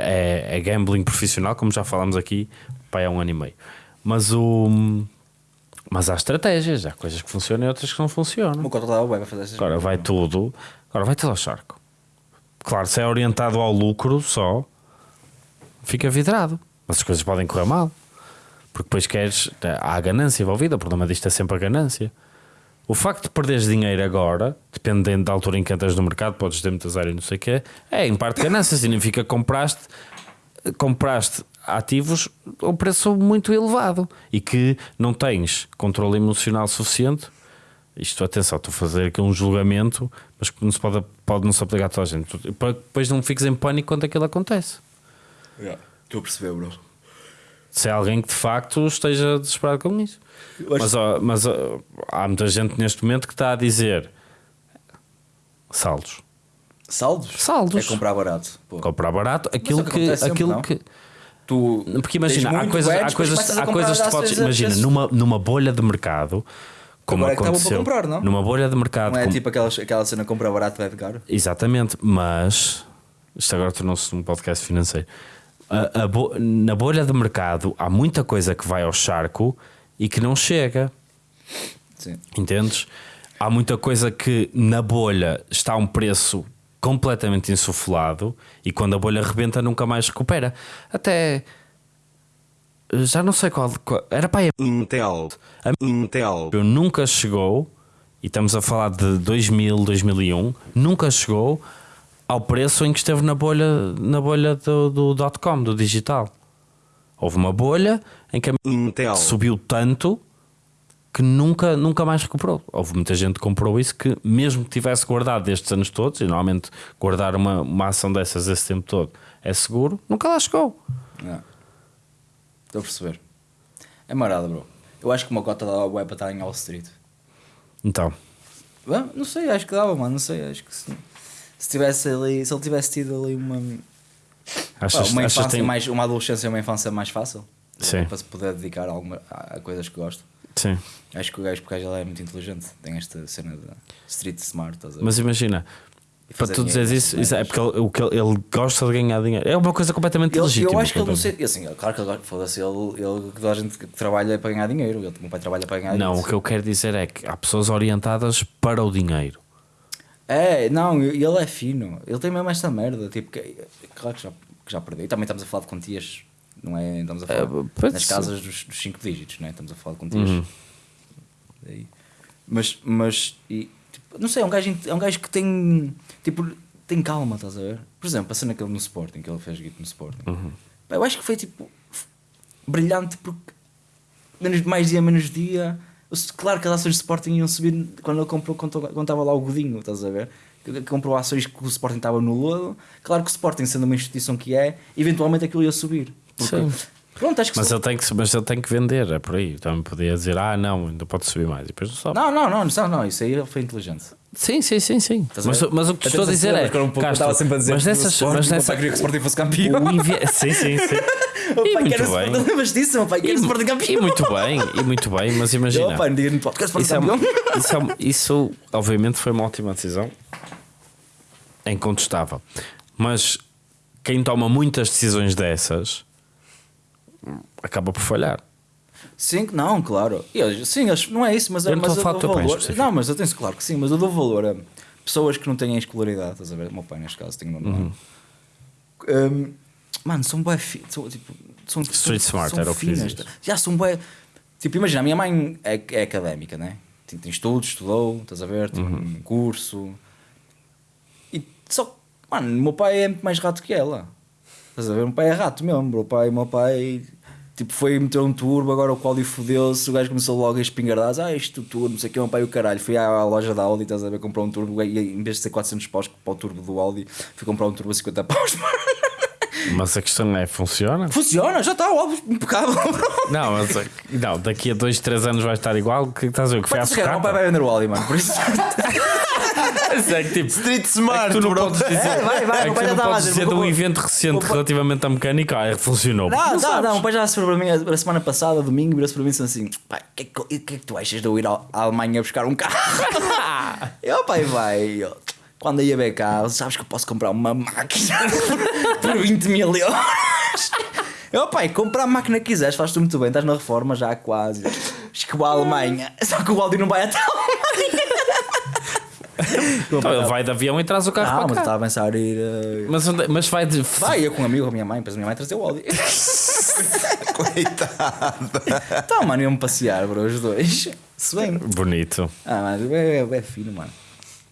é, é gambling profissional, como já falámos aqui, pá, é um ano e meio. Mas o. Mas há estratégias, há coisas que funcionam e outras que não o funcionam. bem para fazer essas Agora vai tudo. Agora vai tudo ao charco. Claro, se é orientado ao lucro só, fica vidrado. Mas as coisas podem correr mal. Porque depois queres. Há a ganância envolvida. O problema disto é sempre a ganância. O facto de perderes dinheiro agora, dependendo da altura em que entras no mercado, podes ter muitas áreas e não sei o que é em parte ganância. Significa que compraste, compraste ativos a um preço muito elevado e que não tens controle emocional suficiente Isto, atenção, estou a fazer aqui um julgamento, mas que não se pode, pode não se aplicar a toda a gente. Depois não fiques em pânico quando aquilo acontece. Estou a perceber, bro. Se é alguém que de facto esteja desesperado com isso. Acho- Mas, ó, mas ó, há muita gente neste momento que está a dizer saldos. Saldos? Saldos. É comprar barato. Pô. Comprar barato, aquilo o que sempre, aquilo não? que Tu porque imagina, há coisas, bem, há coisas, há coisas que às podes. Imagina, vezes- numa, numa bolha de mercado, como Agora é que aconteceu. para comprar, não? Numa bolha de mercado, Não é como- tipo aquela, aquela cena comprar barato vai caro? Exatamente, mas isto agora tornou-se um podcast financeiro. A- a bo- na bolha de mercado há muita coisa que vai ao charco e que não chega, Sim. entendes? Há muita coisa que na bolha está a um preço completamente insuflado e quando a bolha rebenta nunca mais recupera. Até já não sei qual, qual- era para aí Intel. Intel. eu nunca chegou, e estamos a falar de 2000, 2001, nunca chegou ao preço em que esteve na bolha, na bolha do, do dot com, do digital. Houve uma bolha em que a Intel. subiu tanto que nunca, nunca mais recuperou. Houve muita gente que comprou isso que, mesmo que tivesse guardado estes anos todos, e normalmente guardar uma, uma ação dessas esse tempo todo é seguro, nunca lá chegou. Não. Estou a perceber. É marada, bro. Eu acho que uma cota da web para estar em Wall Street. Então, Bom, não sei, acho que dava, mano. Não sei, acho que se, se tivesse ali, se ele tivesse tido ali uma, achas, uma infância tem... mais, uma adolescência, uma infância mais fácil Sim. para se poder dedicar a, alguma, a, coisas que gosto. Sim. Acho que o gajo, porque ele é muito inteligente, tem esta cena de street smart? Mas imagina, para tu dizeres isso, isso é porque ele, o que ele, ele gosta de ganhar dinheiro. É uma coisa completamente Ele- legítima. eu acho que ele não sei, assim, claro que ele foda-se, ele, ele, toda a gente que trabalha é para ganhar dinheiro, ele, o meu pai trabalha para ganhar Não, dinheiro. o que eu quero dizer é que há pessoas orientadas para o dinheiro. É, não, ele é fino. Ele tem mesmo esta merda. Tipo, que, claro que já, que já perdeu. E também estamos a falar de quantias, não é? Estamos a falar É, nas casas dos, dos cinco dígitos, não é? Estamos a falar de quantias. Uhum. Mas, mas e, tipo, não sei, é um, gajo, é um gajo que tem, tipo, tem calma, estás a ver? Por exemplo, a cena que ele no Sporting, que ele fez guito no Sporting. Uhum. Eu acho que foi tipo brilhante porque menos, mais dia, menos dia. Claro que as ações do Sporting iam subir quando ele comprou, quando estava lá o Godinho, estás a ver? Comprou ações que o Sporting estava no lodo. Claro que o Sporting, sendo uma instituição que é, eventualmente aquilo ia subir. Porque, Sim. Pronto, acho que Mas ele, tem que, mas ele tem que vender, é por aí. Também podia dizer, ah, não, ainda pode subir mais. E depois não sobe. Não, não, não, não, não, isso aí foi inteligente. Sim, sim, sim, sim. Mas, mas o que te estou a dizer é. um pouco- Castro, estava sempre a dizer mas nessas. Sporting, Mas nessa queria que o Sporting fosse campeão. Sim, sim, sim. O E pai quer o bem. Sporting, lembras disso? O pai quer o E, Sporting campeão. e muito bem, e muito bem, mas imagina. Opa, não podcast Sporting Isso, é, uma- isso, é isso, obviamente, foi uma ótima decisão. É incontestável. Mas quem toma muitas decisões dessas acaba por falhar. Sim, não, claro. E eles- sim, eles, não é isso, mas, Eu não mas falar dou valor. específico. Não, mas eu tenho claro que sim, mas eu dou valor a pessoas que não têm escolaridade, estás a ver? O meu pai, neste caso, tem um Uhum. um, Mano, são bué tipo, são, Street são, smart, são era o que finas. Já são bué. Tipo, imagina, a minha mãe é, é académica, né? Tem, tem estudos, estudou, estás a ver? Tem Uhum. um curso. E só mano, o meu pai é muito mais rato que ela. Estás a ver? O meu pai é rato mesmo, o pai, meu pai, tipo, foi meter um turbo, agora o Cláudio fodeu-se, o gajo começou logo a espingardadas, ah, isto turbo, não sei o que, o meu pai o caralho, fui à, à loja da Audi, estás a ver, comprar um turbo, e em vez de ser 400 paus para o turbo do Audi, fui comprar um turbo a 50 paus. Mas a questão é: funciona? Funciona, já está, o Audi impecável, bro. Não, mas, não daqui a 2, 3 anos vai estar igual. O que estás a ver? Que foi à Mas, cara, o pai sucata? vai vender o Audi, mano, por isso. É que, tipo, Street é que Smart, tu não bro. podes dizer, É, vai, vai, é que pai tu já não a podes dizer, de um evento recente relativamente à mecânica, ah, funcionou. Não, não, sabes. não, o pai já se para mim a semana passada, domingo, virou-se para mim e disse assim: pai, o que, é que, que é que tu achas de eu ir à à Alemanha buscar um carro? eu, pai, vai. eu, Quando ia ver carro, sabes que eu posso comprar uma máquina por 20 mil euros. Eu, pai, compra a máquina que quiseres, faz-te muito bem, estás na reforma já quase. Chegou à Alemanha, só que o Audi não vai até a Alemanha. Então ele vai de avião e traz o carro Não, mas eu para cá. estava a pensar ir. eh, Mas, onde- mas vai de. Vai, eu com um amigo, com a minha mãe, depois a minha mãe trazer o Audi. Coitado. Então, mano, iam passear, bro, os dois. Se bem. Bonito. Ah, mano, é, é, é fino, mano.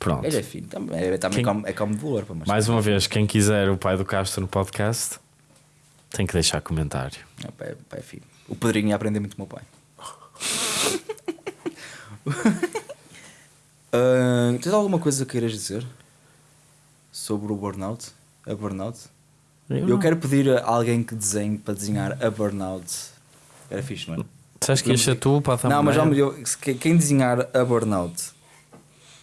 Pronto. Ele é fino. Também, é, também Quem- come, é como de valor. Mais uma vez, quem quiser o pai do Castro no podcast tem que deixar comentário. É, pá, é, pá, é fino. O Pedrinho ia aprender muito com o meu pai. Ah, tens alguma coisa que queiras dizer sobre o burnout? A burnout? Eu, não. quero pedir a alguém que desenhe para desenhar a burnout. Era fixe, não é? Sabes que ia ser tu para dar Não, mas já me deu. Quem desenhar a burnout?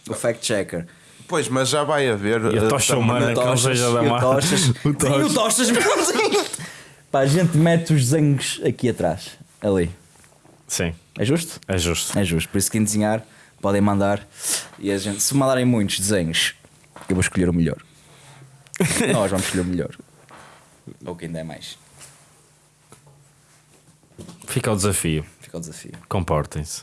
O fact checker. Pois, mas já vai haver. E a eh, tocha humana. que não seja da e o. Tochas. O Sim, o Tochas. Pá, a gente mete os desenhos aqui atrás. Ali. Sim, É justo? é justo. É justo. Por isso, quem desenhar, podem mandar. E a gente, se mandarem muitos desenhos, eu vou escolher o melhor. Nós vamos escolher o melhor. Ou quem der mais. Fica o desafio. Fica o desafio. Comportem-se.